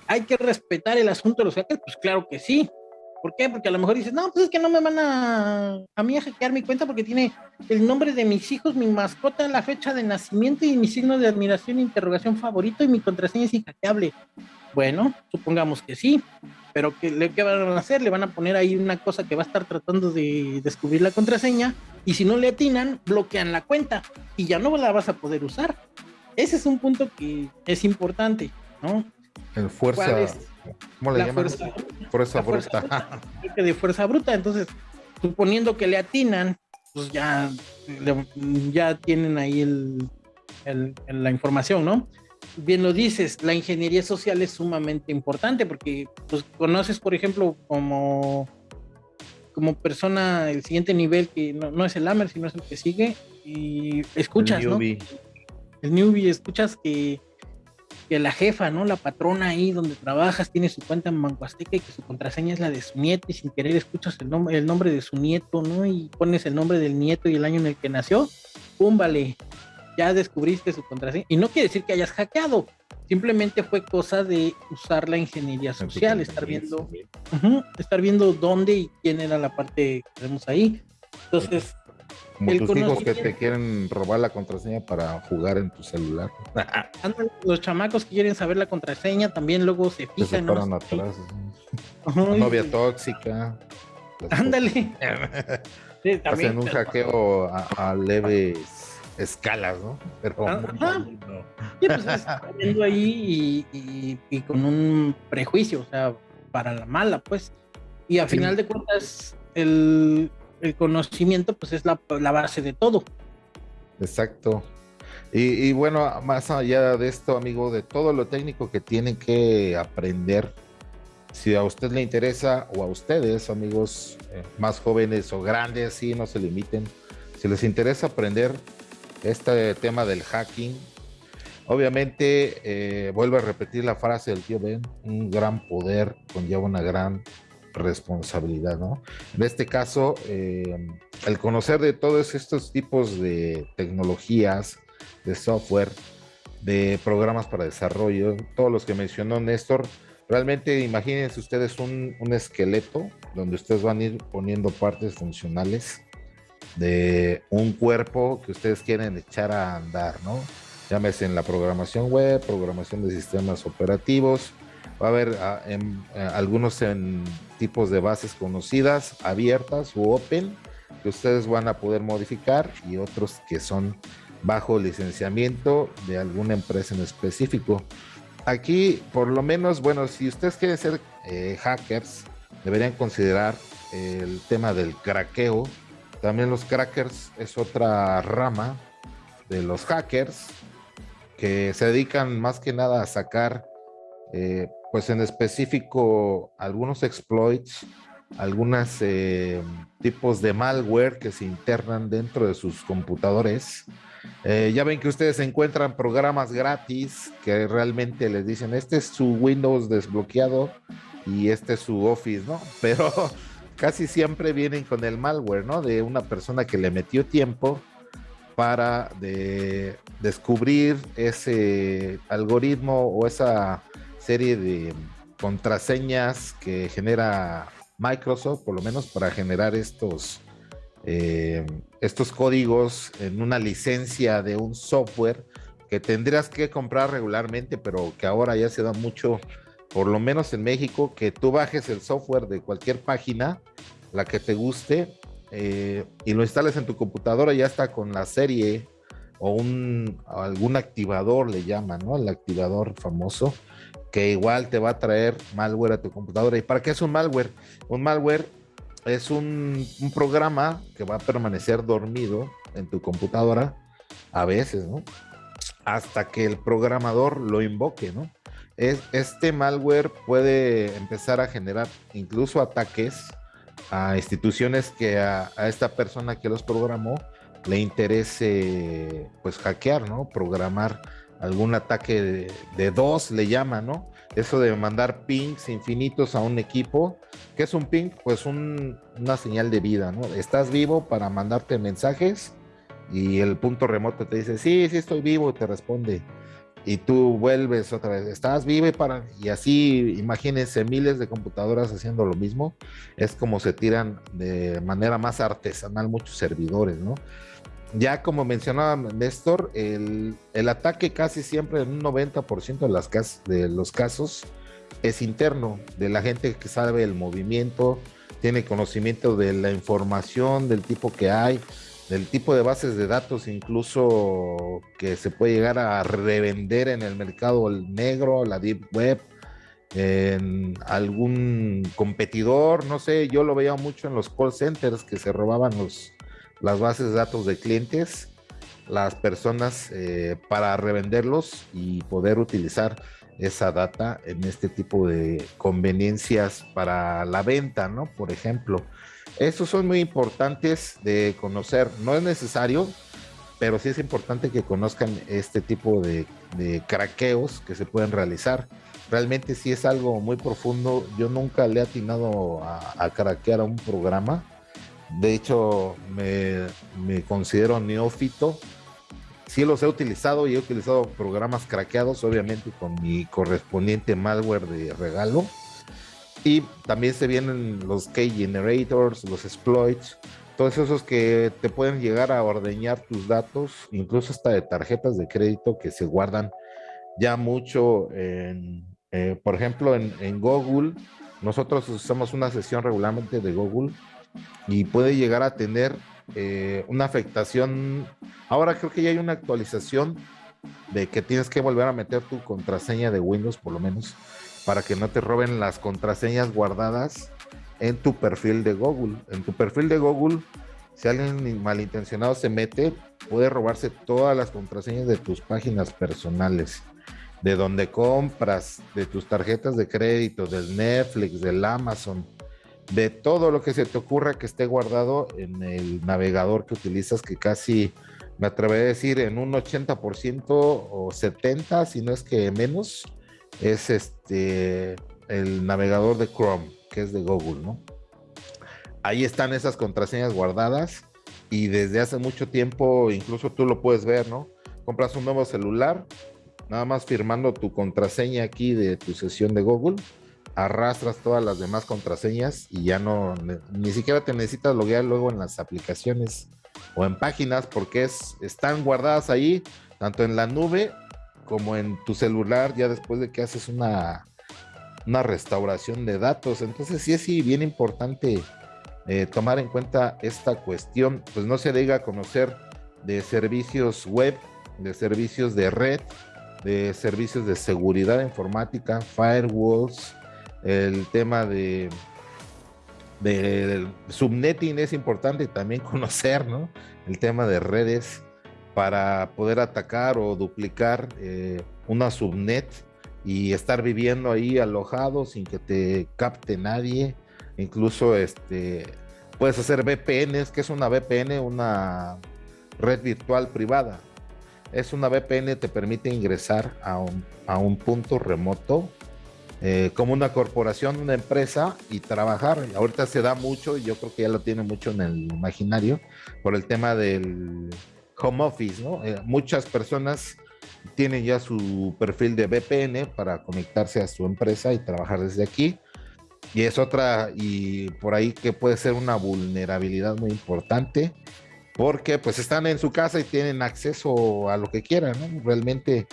hay que respetar el asunto de los hackers, pues claro que sí. ¿Por qué? Porque a lo mejor dices, no, pues es que no me van a, a mí a hackear mi cuenta porque tiene el nombre de mis hijos, mi mascota, la fecha de nacimiento y mi signo de admiración, interrogación favorito y mi contraseña es inhackeable. Bueno, supongamos que sí, pero ¿qué, ¿qué van a hacer? Le van a poner ahí una cosa que va a estar tratando de descubrir la contraseña y si no le atinan, bloquean la cuenta y ya no la vas a poder usar. Ese es un punto que es importante, ¿no? El fuerza. ¿Cómo le llaman? Fuerza, bruta. de fuerza bruta. Entonces, suponiendo que le atinan, pues ya, ya tienen ahí el, la información, ¿no? Bien lo dices, la ingeniería social es sumamente importante porque pues, conoces, por ejemplo, como, como persona el siguiente nivel que no, es el AMER, sino es el que sigue, y escuchas, el ¿no? El newbie, escuchas que que la jefa, ¿no? La patrona ahí donde trabajas tiene su cuenta en Banco y que su contraseña es la de su nieto y sin querer escuchas el, nombre el nombre de su nieto, ¿no? Y pones el nombre del nieto y el año en el que nació, ¡pum! Vale, ya descubriste su contraseña. Y no quiere decir que hayas hackeado, simplemente fue cosa de usar la ingeniería social, estar viendo, estar viendo dónde y quién era la parte que tenemos ahí. Entonces, como tus hijos que te quieren robar la contraseña para jugar en tu celular. los chamacos que quieren saber la contraseña también luego se fijan. Se atrás. Novia tóxica. Ándale. Hacen un hackeo a, leves escalas, ¿no? Pero Ajá. Sí, pues viendo ahí y, con un prejuicio, o sea, para la mala, pues. Y a final de cuentas, el, el conocimiento pues es la, base de todo. Exacto. Y, bueno, más allá de esto, amigo, de todo lo técnico que tienen que aprender, si a usted le interesa o a ustedes, amigos eh, más jóvenes o grandes, sí, no se limiten, si les interesa aprender este tema del hacking, obviamente, eh, vuelvo a repetir la frase del tío Ben, un gran poder conlleva una gran responsabilidad, ¿no? En este caso, eh, el conocer de todos estos tipos de tecnologías, de software, de programas para desarrollo, todos los que mencionó Néstor, realmente imagínense ustedes un, un esqueleto donde ustedes van a ir poniendo partes funcionales de un cuerpo que ustedes quieren echar a andar, ¿no? Llámese en la programación web, programación de sistemas operativos, va a haber ah, eh, algunos tipos de bases conocidas, abiertas u open, que ustedes van a poder modificar y otros que son bajo licenciamiento de alguna empresa en específico. aquí, por lo menos, bueno, si ustedes quieren ser eh, hackers, deberían considerar el tema del craqueo. También los crackers es otra rama de los hackers que se dedican más que nada a sacar, eh, pues en específico, algunos exploits, algunos eh, tipos de malware que se internan dentro de sus computadores. Eh, ya ven que ustedes encuentran programas gratis que realmente les dicen, este es su Windows desbloqueado y este es su Office, ¿no? Pero casi siempre vienen con el malware, ¿no? De una persona que le metió tiempo para de descubrir ese algoritmo o esa serie de contraseñas que genera Microsoft, por lo menos para generar estos, eh, estos códigos en una licencia de un software que tendrías que comprar regularmente, pero que ahora ya se da mucho, por lo menos en México, que tú bajes el software de cualquier página, la que te guste, eh, y lo instales en tu computadora, ya está con la serie o un algún activador le llaman, ¿no? El activador famoso, que igual te va a traer malware a tu computadora. ¿Y para qué es un malware? Un malware es un, programa que va a permanecer dormido en tu computadora a veces, ¿no? Hasta que el programador lo invoque, ¿no? Es, este malware puede empezar a generar incluso ataques a instituciones que a, esta persona que los programó le interese pues hackear, ¿no? Programar algún ataque de, dos le llama, ¿no? Eso de mandar pings infinitos a un equipo. ¿Qué es un ping? Pues una señal de vida, ¿no? Estás vivo para mandarte mensajes y el punto remoto te dice, sí, sí estoy vivo, y te responde y tú vuelves otra vez, estás vive para, y así imagínense miles de computadoras haciendo lo mismo, es como se tiran de manera más artesanal muchos servidores, ¿no? Ya como mencionaba Néstor, el, el ataque casi siempre en un 90% de, las de los casos es interno, de la gente que sabe el movimiento, tiene conocimiento de la información, del tipo que hay, del tipo de bases de datos incluso que se puede llegar a revender en el mercado negro, la deep web, en algún competidor, no sé, yo lo veía mucho en los call centers que se robaban los, las bases de datos de clientes, las personas eh, para revenderlos y poder utilizar esa data en este tipo de conveniencias para la venta, ¿no? Por ejemplo, estos son muy importantes de conocer. No es necesario, pero sí es importante que conozcan este tipo de, craqueos que se pueden realizar. Realmente sí es algo muy profundo. Yo nunca le he atinado a, craquear a un programa. De hecho, me, me considero neófito. Sí los he utilizado y he utilizado programas craqueados, obviamente con mi correspondiente malware de regalo y también se vienen los key generators, los exploits, todos esos que te pueden llegar a ordeñar tus datos, incluso hasta de tarjetas de crédito que se guardan ya mucho eh, por ejemplo, en, Google. Nosotros usamos una sesión regularmente de Google y puede llegar a tener eh, una afectación. Ahora creo que ya hay una actualización de que tienes que volver a meter tu contraseña de Windows, por lo menos para que no te roben las contraseñas guardadas en tu perfil de Google. En tu perfil de Google, si alguien malintencionado se mete, puede robarse todas las contraseñas de tus páginas personales, de donde compras, de tus tarjetas de crédito, del Netflix, del Amazon, de todo lo que se te ocurra que esté guardado en el navegador que utilizas, que casi me atrevería a decir en un 80% o 70%, si no es que menos, es este el navegador de Chrome, que es de Google, ¿no? Ahí están esas contraseñas guardadas y desde hace mucho tiempo, incluso tú lo puedes ver, ¿no? Compras un nuevo celular, nada más firmando tu contraseña aquí de tu sesión de Google, arrastras todas las demás contraseñas y ya no, ni siquiera te necesitas loguear luego en las aplicaciones o en páginas porque es, están guardadas ahí, tanto en la nube como en tu celular ya después de que haces una, una restauración de datos. Entonces sí es sí, bien importante eh, tomar en cuenta esta cuestión, pues no se diga conocer de servicios web, de servicios de red, de servicios de seguridad informática, firewalls, el tema de, de subnetting es importante también conocer, ¿no? El tema de redes para poder atacar o duplicar eh, una subnet y estar viviendo ahí alojado sin que te capte nadie. Incluso este, puedes hacer VPNs, que es una VPN, una red virtual privada. Es una VPN, te permite ingresar a un, a un punto remoto eh, como una corporación, una empresa y trabajar. Ahorita se da mucho y yo creo que ya lo tiene mucho en el imaginario por el tema del home office, ¿no? Eh, muchas personas tienen ya su perfil de VPN para conectarse a su empresa y trabajar desde aquí. Y es otra, y por ahí que puede ser una vulnerabilidad muy importante, porque pues están en su casa y tienen acceso a lo que quieran, ¿no? Realmente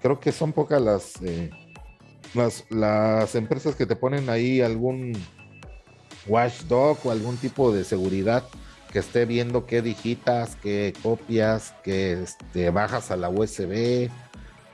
creo que son pocas las, eh, las, las empresas que te ponen ahí algún watchdog o algún tipo de seguridad que esté viendo qué digitas, qué copias, que este, bajas a la USB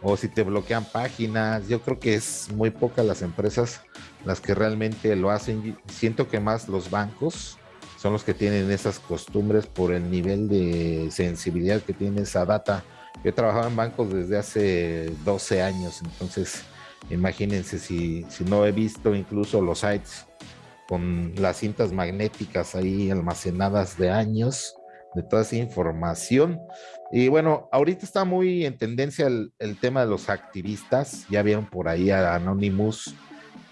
o si te bloquean páginas. Yo creo que es muy pocas las empresas las que realmente lo hacen. Siento que más los bancos son los que tienen esas costumbres por el nivel de sensibilidad que tiene esa data. Yo he trabajado en bancos desde hace 12 años, entonces imagínense si, si no he visto incluso los sites con las cintas magnéticas ahí almacenadas de años de toda esa información. Y bueno, ahorita está muy en tendencia el, tema de los activistas. Ya vieron por ahí a Anonymous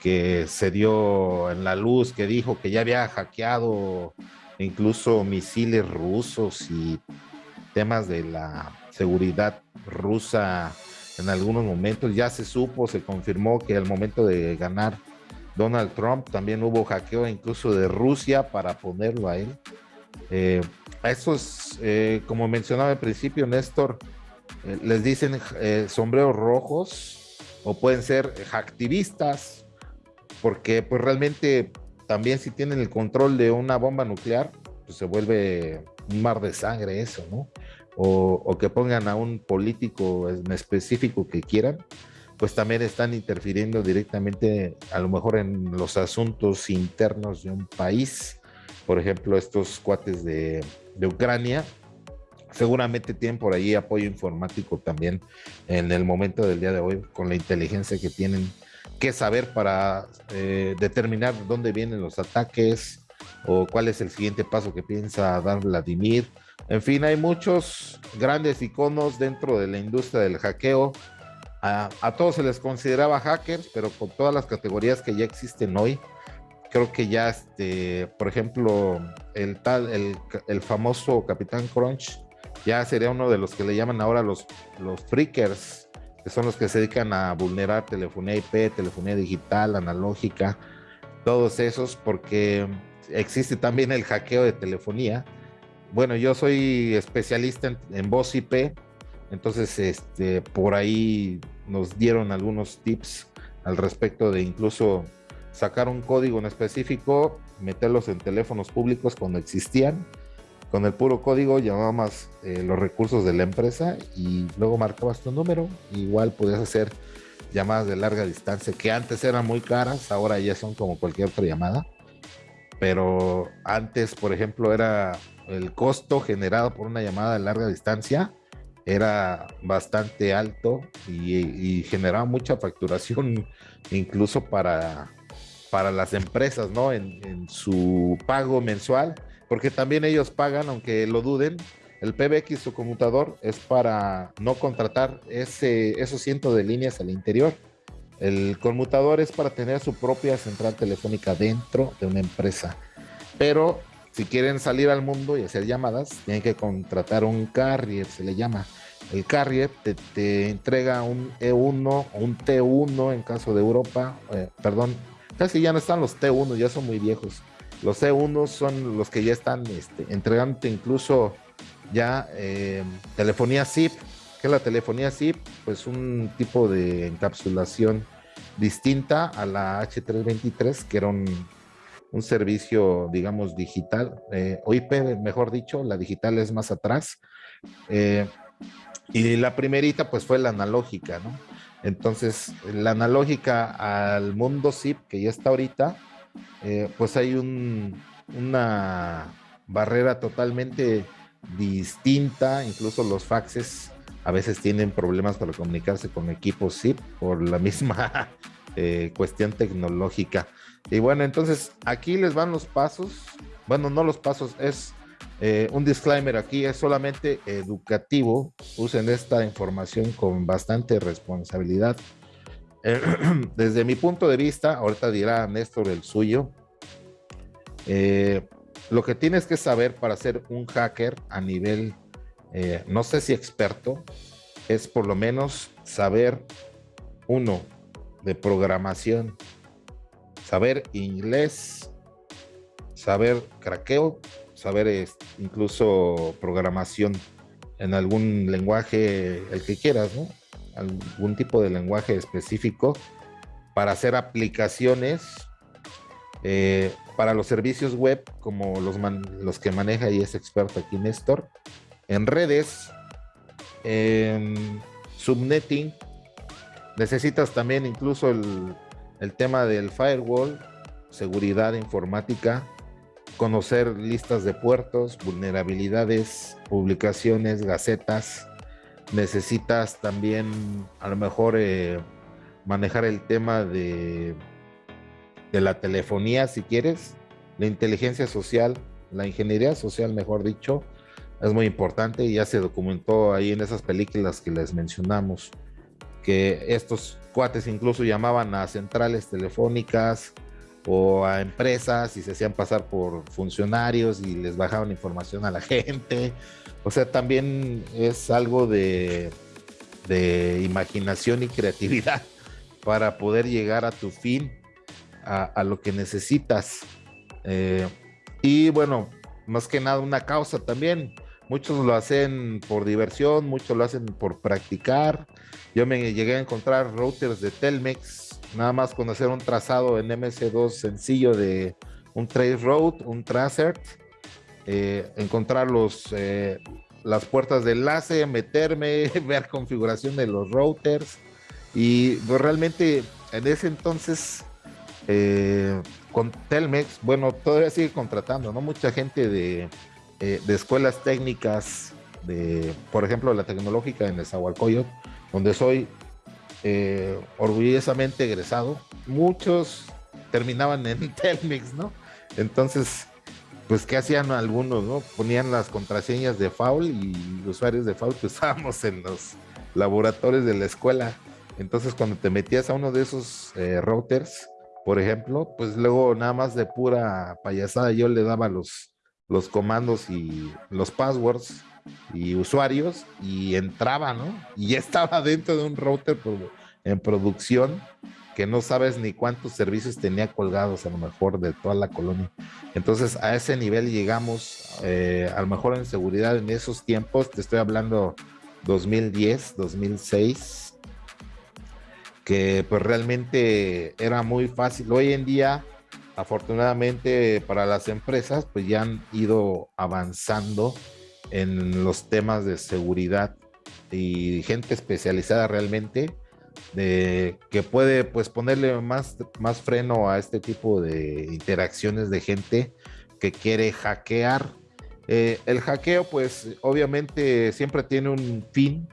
que se dio en la luz, que dijo que ya había hackeado incluso misiles rusos y temas de la seguridad rusa en algunos momentos. Ya se supo, se confirmó que al momento de ganar Donald Trump, también hubo hackeo incluso de Rusia para ponerlo a él. Eh, a estos, eh, como mencionaba al principio, Néstor, eh, les dicen sombreros rojos o pueden ser activistas, porque pues realmente también si tienen el control de una bomba nuclear, pues se vuelve un mar de sangre eso, ¿no? O, o que pongan a un político en específico que quieran, pues también están interfiriendo directamente a lo mejor en los asuntos internos de un país. Por ejemplo, estos cuates de, Ucrania seguramente tienen por ahí apoyo informático también en el momento del día de hoy con la inteligencia que tienen que saber para eh, determinar dónde vienen los ataques o cuál es el siguiente paso que piensa dar Vladimir. En fin, hay muchos grandes iconos dentro de la industria del hackeo a, todos se les consideraba hackers, pero con todas las categorías que ya existen hoy, creo que ya, este, por ejemplo, el tal, el, famoso Capitán Crunch, ya sería uno de los que le llaman ahora los, freakers, que son los que se dedican a vulnerar telefonía IP, telefonía digital, analógica, todos esos, porque existe también el hackeo de telefonía. Bueno, yo soy especialista en, en voz IP, entonces, este, por ahí nos dieron algunos tips al respecto de incluso sacar un código en específico, meterlos en teléfonos públicos cuando existían. Con el puro código llamabas eh, los recursos de la empresa y luego marcabas tu número. Igual podías hacer llamadas de larga distancia que antes eran muy caras, ahora ya son como cualquier otra llamada. Pero antes, por ejemplo, era el costo generado por una llamada de larga distancia era bastante alto y, generaba mucha facturación incluso para, para las empresas, ¿no? En, su pago mensual, porque también ellos pagan, aunque lo duden, el PBX su conmutador es para no contratar ese, esos cientos de líneas al interior. El conmutador es para tener su propia central telefónica dentro de una empresa. Pero si quieren salir al mundo y hacer llamadas, tienen que contratar un carrier, se le llama. El carrier te, entrega un E1 o un T1 en caso de Europa. Eh, perdón, casi ya no están los T1, ya son muy viejos. Los E1 son los que ya están este, incluso ya eh, telefonía SIP. que es la telefonía SIP? Pues un tipo de encapsulación distinta a la H323, que era un, un servicio, digamos, digital, eh, o IP, mejor dicho, la digital es más atrás. Eh, Y la primerita pues fue la analógica, ¿no? Entonces, la analógica al mundo zip que ya está ahorita, eh, pues hay una barrera totalmente distinta, incluso los faxes a veces tienen problemas para comunicarse con equipos zip por la misma eh, cuestión tecnológica. Y bueno, entonces aquí les van los pasos, bueno, no los pasos, es eh, un disclaimer aquí, es solamente educativo, usen esta información con bastante responsabilidad. desde mi punto de vista, ahorita dirá Néstor el suyo, eh, lo que tienes que saber para ser un hacker a nivel, eh, no sé si experto, es por lo menos saber, uno, de programación, saber inglés, saber craqueo, saber incluso programación en algún lenguaje, el que quieras. Algún tipo de lenguaje específico para hacer aplicaciones eh, para los servicios web, como los, los que maneja y es experto aquí Néstor, en redes, en subnetting, necesitas también incluso el, el tema del firewall, seguridad informática, conocer listas de puertos, vulnerabilidades, publicaciones, gacetas. Necesitas también a lo mejor eh, manejar el tema de, de la telefonía si quieres, la inteligencia social, la ingeniería social, mejor dicho, es muy importante y ya se documentó ahí en esas películas que les mencionamos, que estos cuates incluso llamaban a centrales telefónicas, o a empresas y se hacían pasar por funcionarios y les bajaban información a la gente. O sea, también es algo de, imaginación y creatividad para poder llegar a tu fin, a, lo que necesitas. Eh, y bueno, más que nada una causa también. Muchos lo hacen por diversión, muchos lo hacen por practicar. Yo me llegué a encontrar routers de Telmex nada más conocer un trazado en MS2 sencillo de un trace road, un tracer, eh, encontrar los, eh, las puertas de enlace, meterme, ver configuración de los routers y pues, realmente en ese entonces eh, con Telmex, bueno, todavía sigue contratando, ¿no? Mucha gente de, de escuelas técnicas, de, por ejemplo, la tecnológica en Nezahualcóyotl, donde soy, eh, orgullosamente egresado, muchos terminaban en Telmex, ¿no? Entonces, pues, ¿qué hacían algunos, no? Ponían las contraseñas de Foul y usuarios de Foul que usábamos en los laboratorios de la escuela. Entonces, cuando te metías a uno de esos eh, routers, por ejemplo, pues luego nada más de pura payasada yo le daba los, los comandos y los passwords y usuarios y entraba, ¿no? Y ya estaba dentro de un router en producción que no sabes ni cuántos servicios tenía colgados a lo mejor de toda la colonia. Entonces a ese nivel llegamos, eh, a lo mejor en seguridad en esos tiempos, te estoy hablando 2010, 2006, que pues realmente era muy fácil. Hoy en día, afortunadamente para las empresas, pues ya han ido avanzando en los temas de seguridad y gente especializada realmente que puede pues ponerle más, más freno a este tipo de interacciones de gente que quiere hackear. Eh, el hackeo pues obviamente siempre tiene un fin,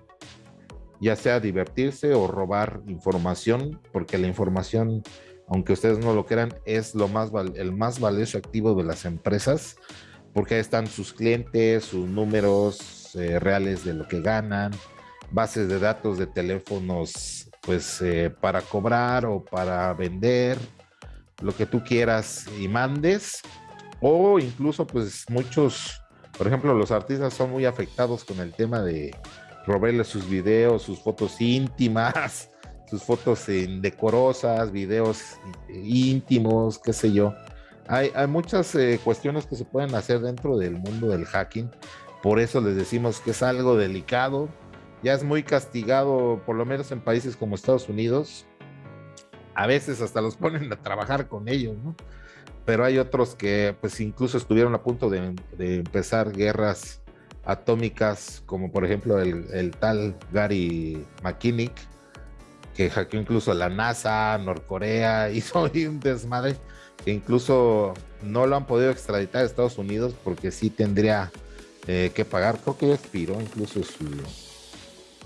ya sea divertirse o robar información, porque la información, aunque ustedes no lo crean, es lo más el más valioso activo de las empresas porque ahí están sus clientes, sus números eh, reales de lo que ganan, bases de datos de teléfonos, pues eh, para cobrar o para vender, lo que tú quieras y mandes, o incluso pues muchos, por ejemplo, los artistas son muy afectados con el tema de robarle sus videos, sus fotos íntimas, sus fotos indecorosas, videos íntimos, qué sé yo. Hay, muchas eh, cuestiones que se pueden hacer dentro del mundo del hacking. Por eso les decimos que es algo delicado. Ya es muy castigado, por lo menos en países como Estados Unidos. A veces hasta los ponen a trabajar con ellos, ¿no? Pero hay otros que pues incluso estuvieron a punto de, empezar guerras atómicas, como por ejemplo el, tal Gary McKinnick, que hackeó incluso la NASA, Norcorea, hizo un desmadre incluso no lo han podido extraditar a Estados Unidos porque sí tendría eh, que pagar. Creo que expiró incluso su,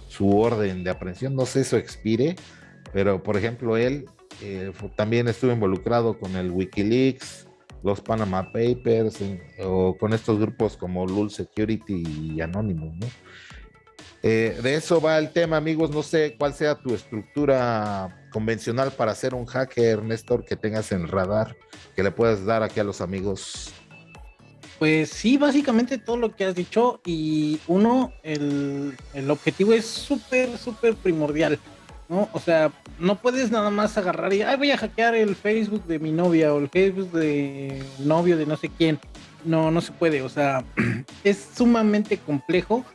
su orden de aprehensión. No sé si expire, pero por ejemplo, él eh, también estuvo involucrado con el Wikileaks, los Panama Papers o con estos grupos como Lul Security y Anonymous, ¿no? Eh, de eso va el tema, amigos. No sé cuál sea tu estructura convencional para ser un hacker, Néstor, que tengas en radar, que le puedas dar aquí a los amigos. Pues sí, básicamente todo lo que has dicho. Y uno, el, el objetivo es súper, súper primordial. ¿no? O sea, no puedes nada más agarrar y, ay, voy a hackear el Facebook de mi novia o el Facebook de novio de no sé quién. No, no se puede, o sea, es sumamente complejo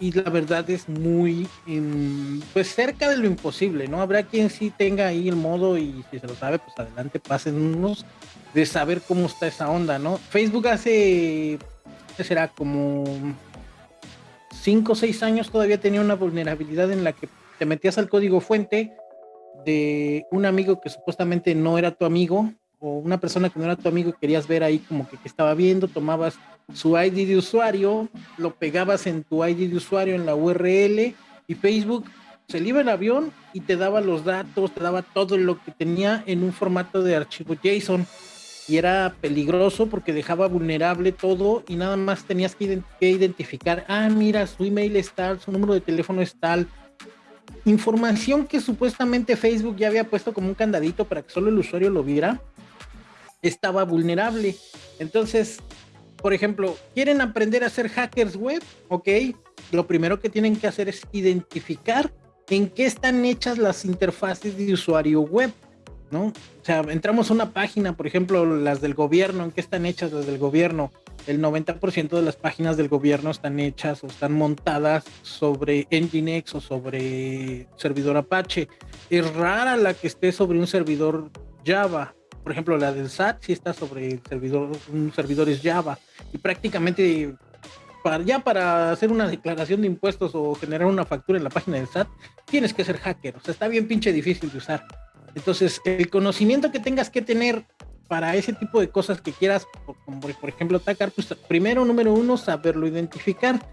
y la verdad es muy, em, pues cerca de lo imposible, ¿no? Habrá quien sí tenga ahí el modo y si se lo sabe, pues adelante, pasen unos de saber cómo está esa onda, ¿no? Facebook hace, ¿qué será? Como 5 o 6 años todavía tenía una vulnerabilidad en la que te metías al código fuente de un amigo que supuestamente no era tu amigo o una persona que no era tu amigo y querías ver ahí como que, que estaba viendo, tomabas su ID de usuario, lo pegabas en tu ID de usuario en la URL y Facebook se iba el avión y te daba los datos, te daba todo lo que tenía en un formato de archivo JSON y era peligroso porque dejaba vulnerable todo y nada más tenías que, identificar, ah, mira, su email es tal, su número de teléfono es tal. Información que supuestamente Facebook ya había puesto como un candadito para que solo el usuario lo viera, estaba vulnerable. Entonces, por ejemplo, quieren aprender a ser hackers web, ok, lo primero que tienen que hacer es identificar en qué están hechas las interfaces de usuario web, ¿no? O sea, entramos a una página, por ejemplo, las del gobierno, en qué están hechas las del gobierno. El 90% de las páginas del gobierno están hechas o están montadas sobre Nginx o sobre servidor Apache. Es rara la que esté sobre un servidor Java por ejemplo, la del SAT sí está sobre el servidor, un servidor es Java y prácticamente para, ya para hacer una declaración de impuestos o generar una factura en la página del SAT, tienes que ser hacker, o sea, está bien pinche difícil de usar. Entonces, el conocimiento que tengas que tener para ese tipo de cosas que quieras, como por ejemplo atacar, pues primero, número uno, saberlo identificar.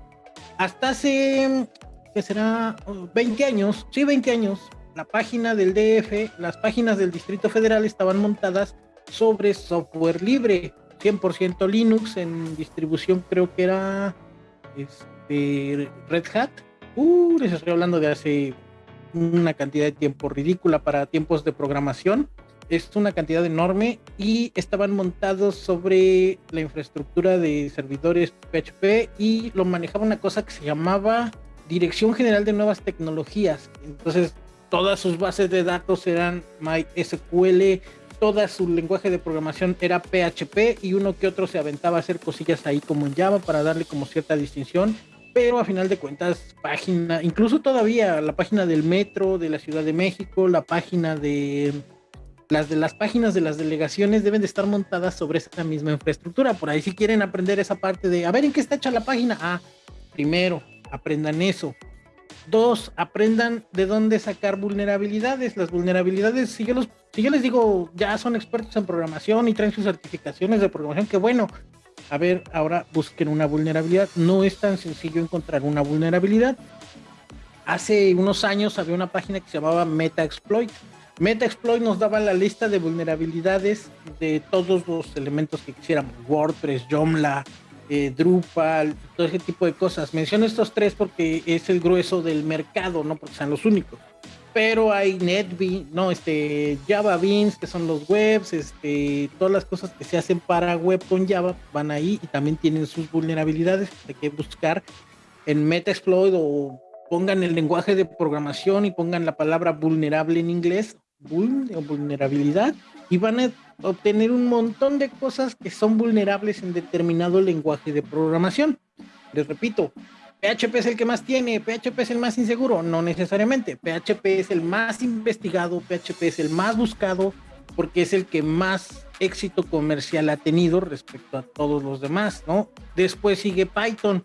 Hasta hace, ¿qué será? 20 años, sí, 20 años, la página del DF, las páginas del Distrito Federal estaban montadas sobre software libre, 100% Linux en distribución creo que era este, Red Hat. Uh, les estoy hablando de hace una cantidad de tiempo ridícula para tiempos de programación. Es una cantidad enorme y estaban montados sobre la infraestructura de servidores PHP y lo manejaba una cosa que se llamaba Dirección General de Nuevas Tecnologías. Entonces todas sus bases de datos eran MySQL, toda su lenguaje de programación era PHP y uno que otro se aventaba a hacer cosillas ahí como en Java para darle como cierta distinción, pero a final de cuentas página, incluso todavía la página del metro de la Ciudad de México, la página de las de las páginas de las delegaciones deben de estar montadas sobre esa misma infraestructura. Por ahí si quieren aprender esa parte de a ver en qué está hecha la página, ah, primero aprendan eso. Dos, aprendan de dónde sacar vulnerabilidades. Las vulnerabilidades, si yo, los, si yo les digo, ya son expertos en programación y traen sus certificaciones de programación, que bueno, a ver, ahora busquen una vulnerabilidad. No es tan sencillo encontrar una vulnerabilidad. Hace unos años había una página que se llamaba MetaExploit. MetaExploit nos daba la lista de vulnerabilidades de todos los elementos que quisiéramos, WordPress, Joomla, eh, Drupal, todo ese tipo de cosas. Menciono estos tres porque es el grueso del mercado, no porque sean los únicos. Pero hay NetBeans, no, este, Java Beans, que son los webs, este, todas las cosas que se hacen para web con Java van ahí y también tienen sus vulnerabilidades. Hay que buscar en Metaexploit o pongan el lenguaje de programación y pongan la palabra vulnerable en inglés, vulnerabilidad, y van a obtener un montón de cosas que son vulnerables en determinado lenguaje de programación. Les repito, PHP es el que más tiene, PHP es el más inseguro, no necesariamente. PHP es el más investigado, PHP es el más buscado, porque es el que más éxito comercial ha tenido respecto a todos los demás, ¿no? Después sigue Python.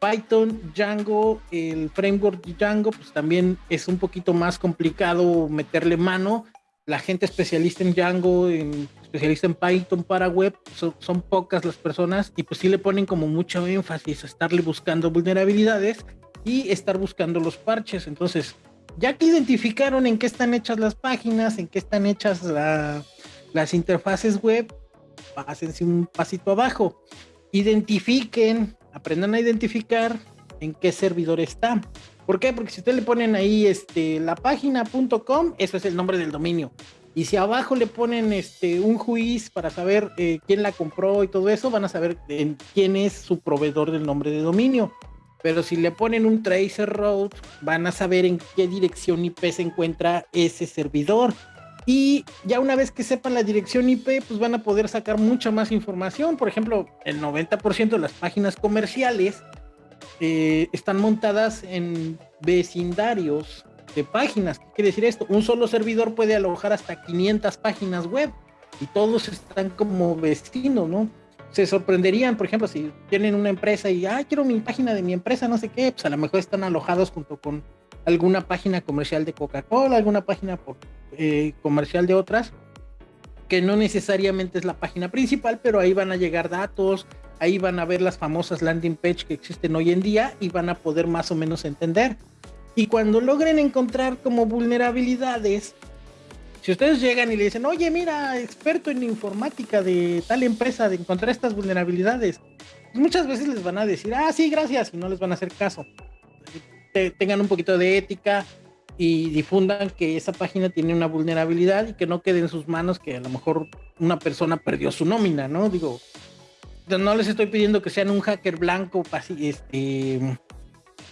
Python, Django, el framework Django, pues también es un poquito más complicado meterle mano. La gente especialista en Django, especialista en Python para web, son, pocas las personas y pues sí le ponen como mucho énfasis a estarle buscando vulnerabilidades y estar buscando los parches. Entonces, ya que identificaron en qué están hechas las páginas, en qué están hechas las interfaces web, pásense un pasito abajo. Identifiquen aprendan a identificar en qué servidor está. ¿Por qué? Porque si ustedes le ponen ahí este, la página.com, eso es el nombre del dominio. Y si abajo le ponen este, un juiz para saber eh, quién la compró y todo eso, van a saber quién es su proveedor del nombre de dominio. Pero si le ponen un tracer road, van a saber en qué dirección IP se encuentra ese servidor. Y ya una vez que sepan la dirección IP, pues van a poder sacar mucha más información. Por ejemplo, el 90% de las páginas comerciales eh, están montadas en vecindarios de páginas. ¿Qué quiere decir esto? Un solo servidor puede alojar hasta 500 páginas web y todos están como vecinos, ¿no? Se sorprenderían, por ejemplo, si tienen una empresa y, ah, quiero mi página de mi empresa, no sé qué, pues a lo mejor están alojados junto con alguna página comercial de Coca-Cola, alguna página eh, comercial de otras, que no necesariamente es la página principal, pero ahí van a llegar datos, ahí van a ver las famosas landing page que existen hoy en día y van a poder más o menos entender. Y cuando logren encontrar como vulnerabilidades, si ustedes llegan y le dicen, oye, mira, experto en informática de tal empresa, de encontrar estas vulnerabilidades, pues muchas veces les van a decir, ah, sí, gracias, y no les van a hacer caso tengan un poquito de ética y difundan que esa página tiene una vulnerabilidad y que no quede en sus manos que a lo mejor una persona perdió su nómina, ¿no? Digo, no les estoy pidiendo que sean un hacker blanco, este,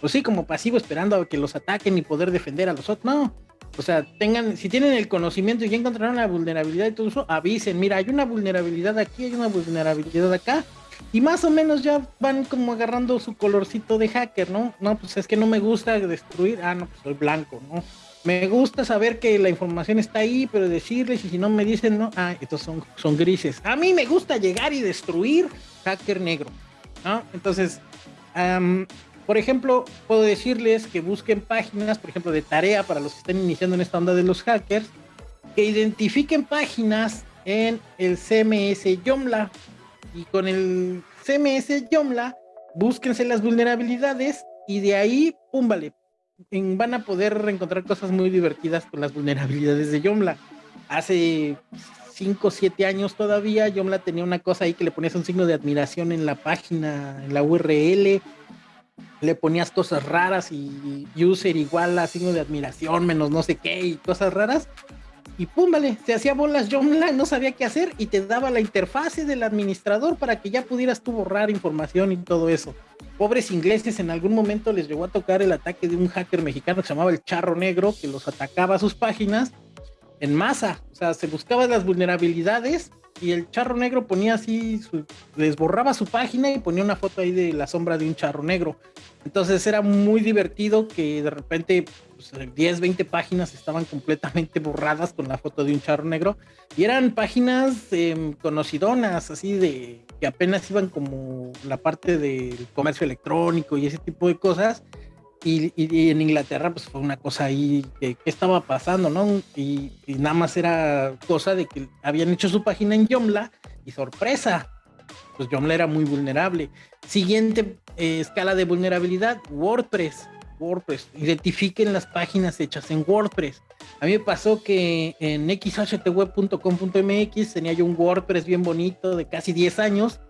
pues sí, como pasivo esperando a que los ataquen y poder defender a los otros, no. O sea, tengan, si tienen el conocimiento y ya encontraron la vulnerabilidad y todo eso, avisen, mira, hay una vulnerabilidad aquí, hay una vulnerabilidad acá, y más o menos ya van como agarrando su colorcito de hacker, ¿no? No, pues es que no me gusta destruir, ah, no, pues soy blanco, ¿no? Me gusta saber que la información está ahí, pero decirles y si no me dicen, no, ah, estos son, son grises. A mí me gusta llegar y destruir hacker negro, ¿no? Entonces, por ejemplo, puedo decirles que busquen páginas, por ejemplo, de tarea para los que están iniciando en esta onda de los hackers, que identifiquen páginas en el CMS Yomla, y con el CMS Yomla, búsquense las vulnerabilidades y de ahí, pum, van a poder encontrar cosas muy divertidas con las vulnerabilidades de Yomla. Hace 5 o 7 años todavía, Yomla tenía una cosa ahí que le ponías un signo de admiración en la página, en la URL, le ponías cosas raras y user igual a signo de admiración menos no sé qué y cosas raras y pum, vale, se hacía bolas Lang, no sabía qué hacer y te daba la interfase del administrador para que ya pudieras tú borrar información y todo eso. Pobres ingleses, en algún momento les llegó a tocar el ataque de un hacker mexicano que se llamaba el Charro Negro, que los atacaba a sus páginas en masa. O sea, se buscaban las vulnerabilidades y el Charro Negro ponía así, su, les borraba su página y ponía una foto ahí de la sombra de un Charro Negro. Entonces era muy divertido que de repente 10, 20 páginas estaban completamente borradas con la foto de un charro negro y eran páginas em, conocidonas, así de que apenas iban como la parte del comercio electrónico y ese tipo de cosas. Y, en Inglaterra pues fue una cosa ahí que, estaba pasando, ¿no? Y, nada más era cosa de que habían hecho su página en Yomla y sorpresa, pues Yomla era muy vulnerable. Siguiente eh, escala de vulnerabilidad, WordPress. WordPress. Identifiquen las páginas hechas en WordPress. A mí me pasó que en xhtweb.com.mx tenía yo un WordPress bien bonito de casi 10 años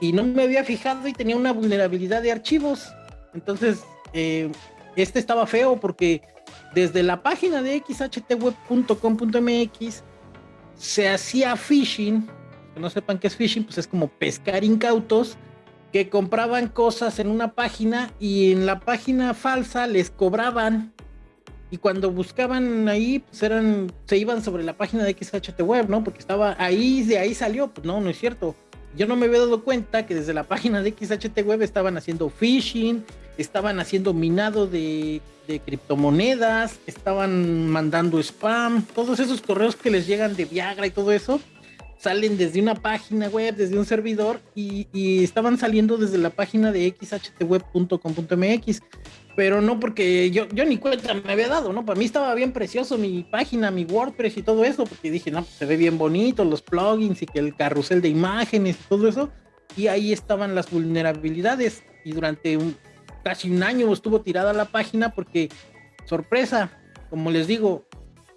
y no me había fijado y tenía una vulnerabilidad de archivos. Entonces, eh, este estaba feo porque desde la página de xhtweb.com.mx se hacía phishing. Que no sepan qué es phishing, pues es como pescar incautos que compraban cosas en una página y en la página falsa les cobraban y cuando buscaban ahí pues eran se iban sobre la página de XHT web, ¿no? Porque estaba ahí de ahí salió, pues no, no es cierto. Yo no me había dado cuenta que desde la página de XHT web estaban haciendo phishing, estaban haciendo minado de, de criptomonedas, estaban mandando spam, todos esos correos que les llegan de Viagra y todo eso salen desde una página web, desde un servidor y, estaban saliendo desde la página de xhtweb.com.mx, pero no porque yo, yo ni cuenta me había dado, ¿no? Para mí estaba bien precioso mi página, mi WordPress y todo eso, porque dije, no, pues, se ve bien bonito, los plugins y que el carrusel de imágenes y todo eso, y ahí estaban las vulnerabilidades. Y durante un, casi un año estuvo tirada la página porque, sorpresa, como les digo,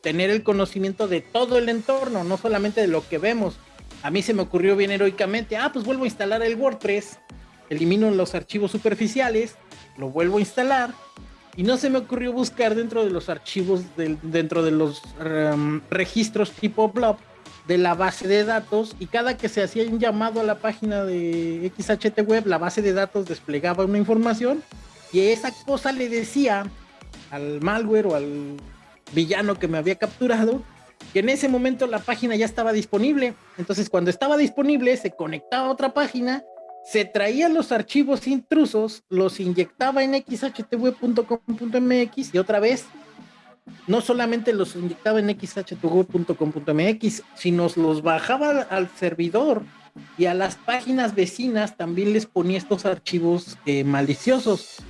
tener el conocimiento de todo el entorno, no solamente de lo que vemos. A mí se me ocurrió bien heroicamente, ah, pues vuelvo a instalar el WordPress, elimino los archivos superficiales, lo vuelvo a instalar y no se me ocurrió buscar dentro de los archivos, dentro de los em, registros tipo blob de la base de datos y cada que se hacía un llamado a la página de XHT Web, la base de datos desplegaba una información y esa cosa le decía al malware o al villano que me había capturado, que en ese momento la página ya estaba disponible. Entonces, cuando estaba disponible, se conectaba a otra página, se traía los archivos intrusos, los inyectaba en xhtweb.com.mx y otra vez, no solamente los inyectaba en xhtweb.com.mx, sino los bajaba al servidor y a las páginas vecinas también les ponía estos archivos eh, maliciosos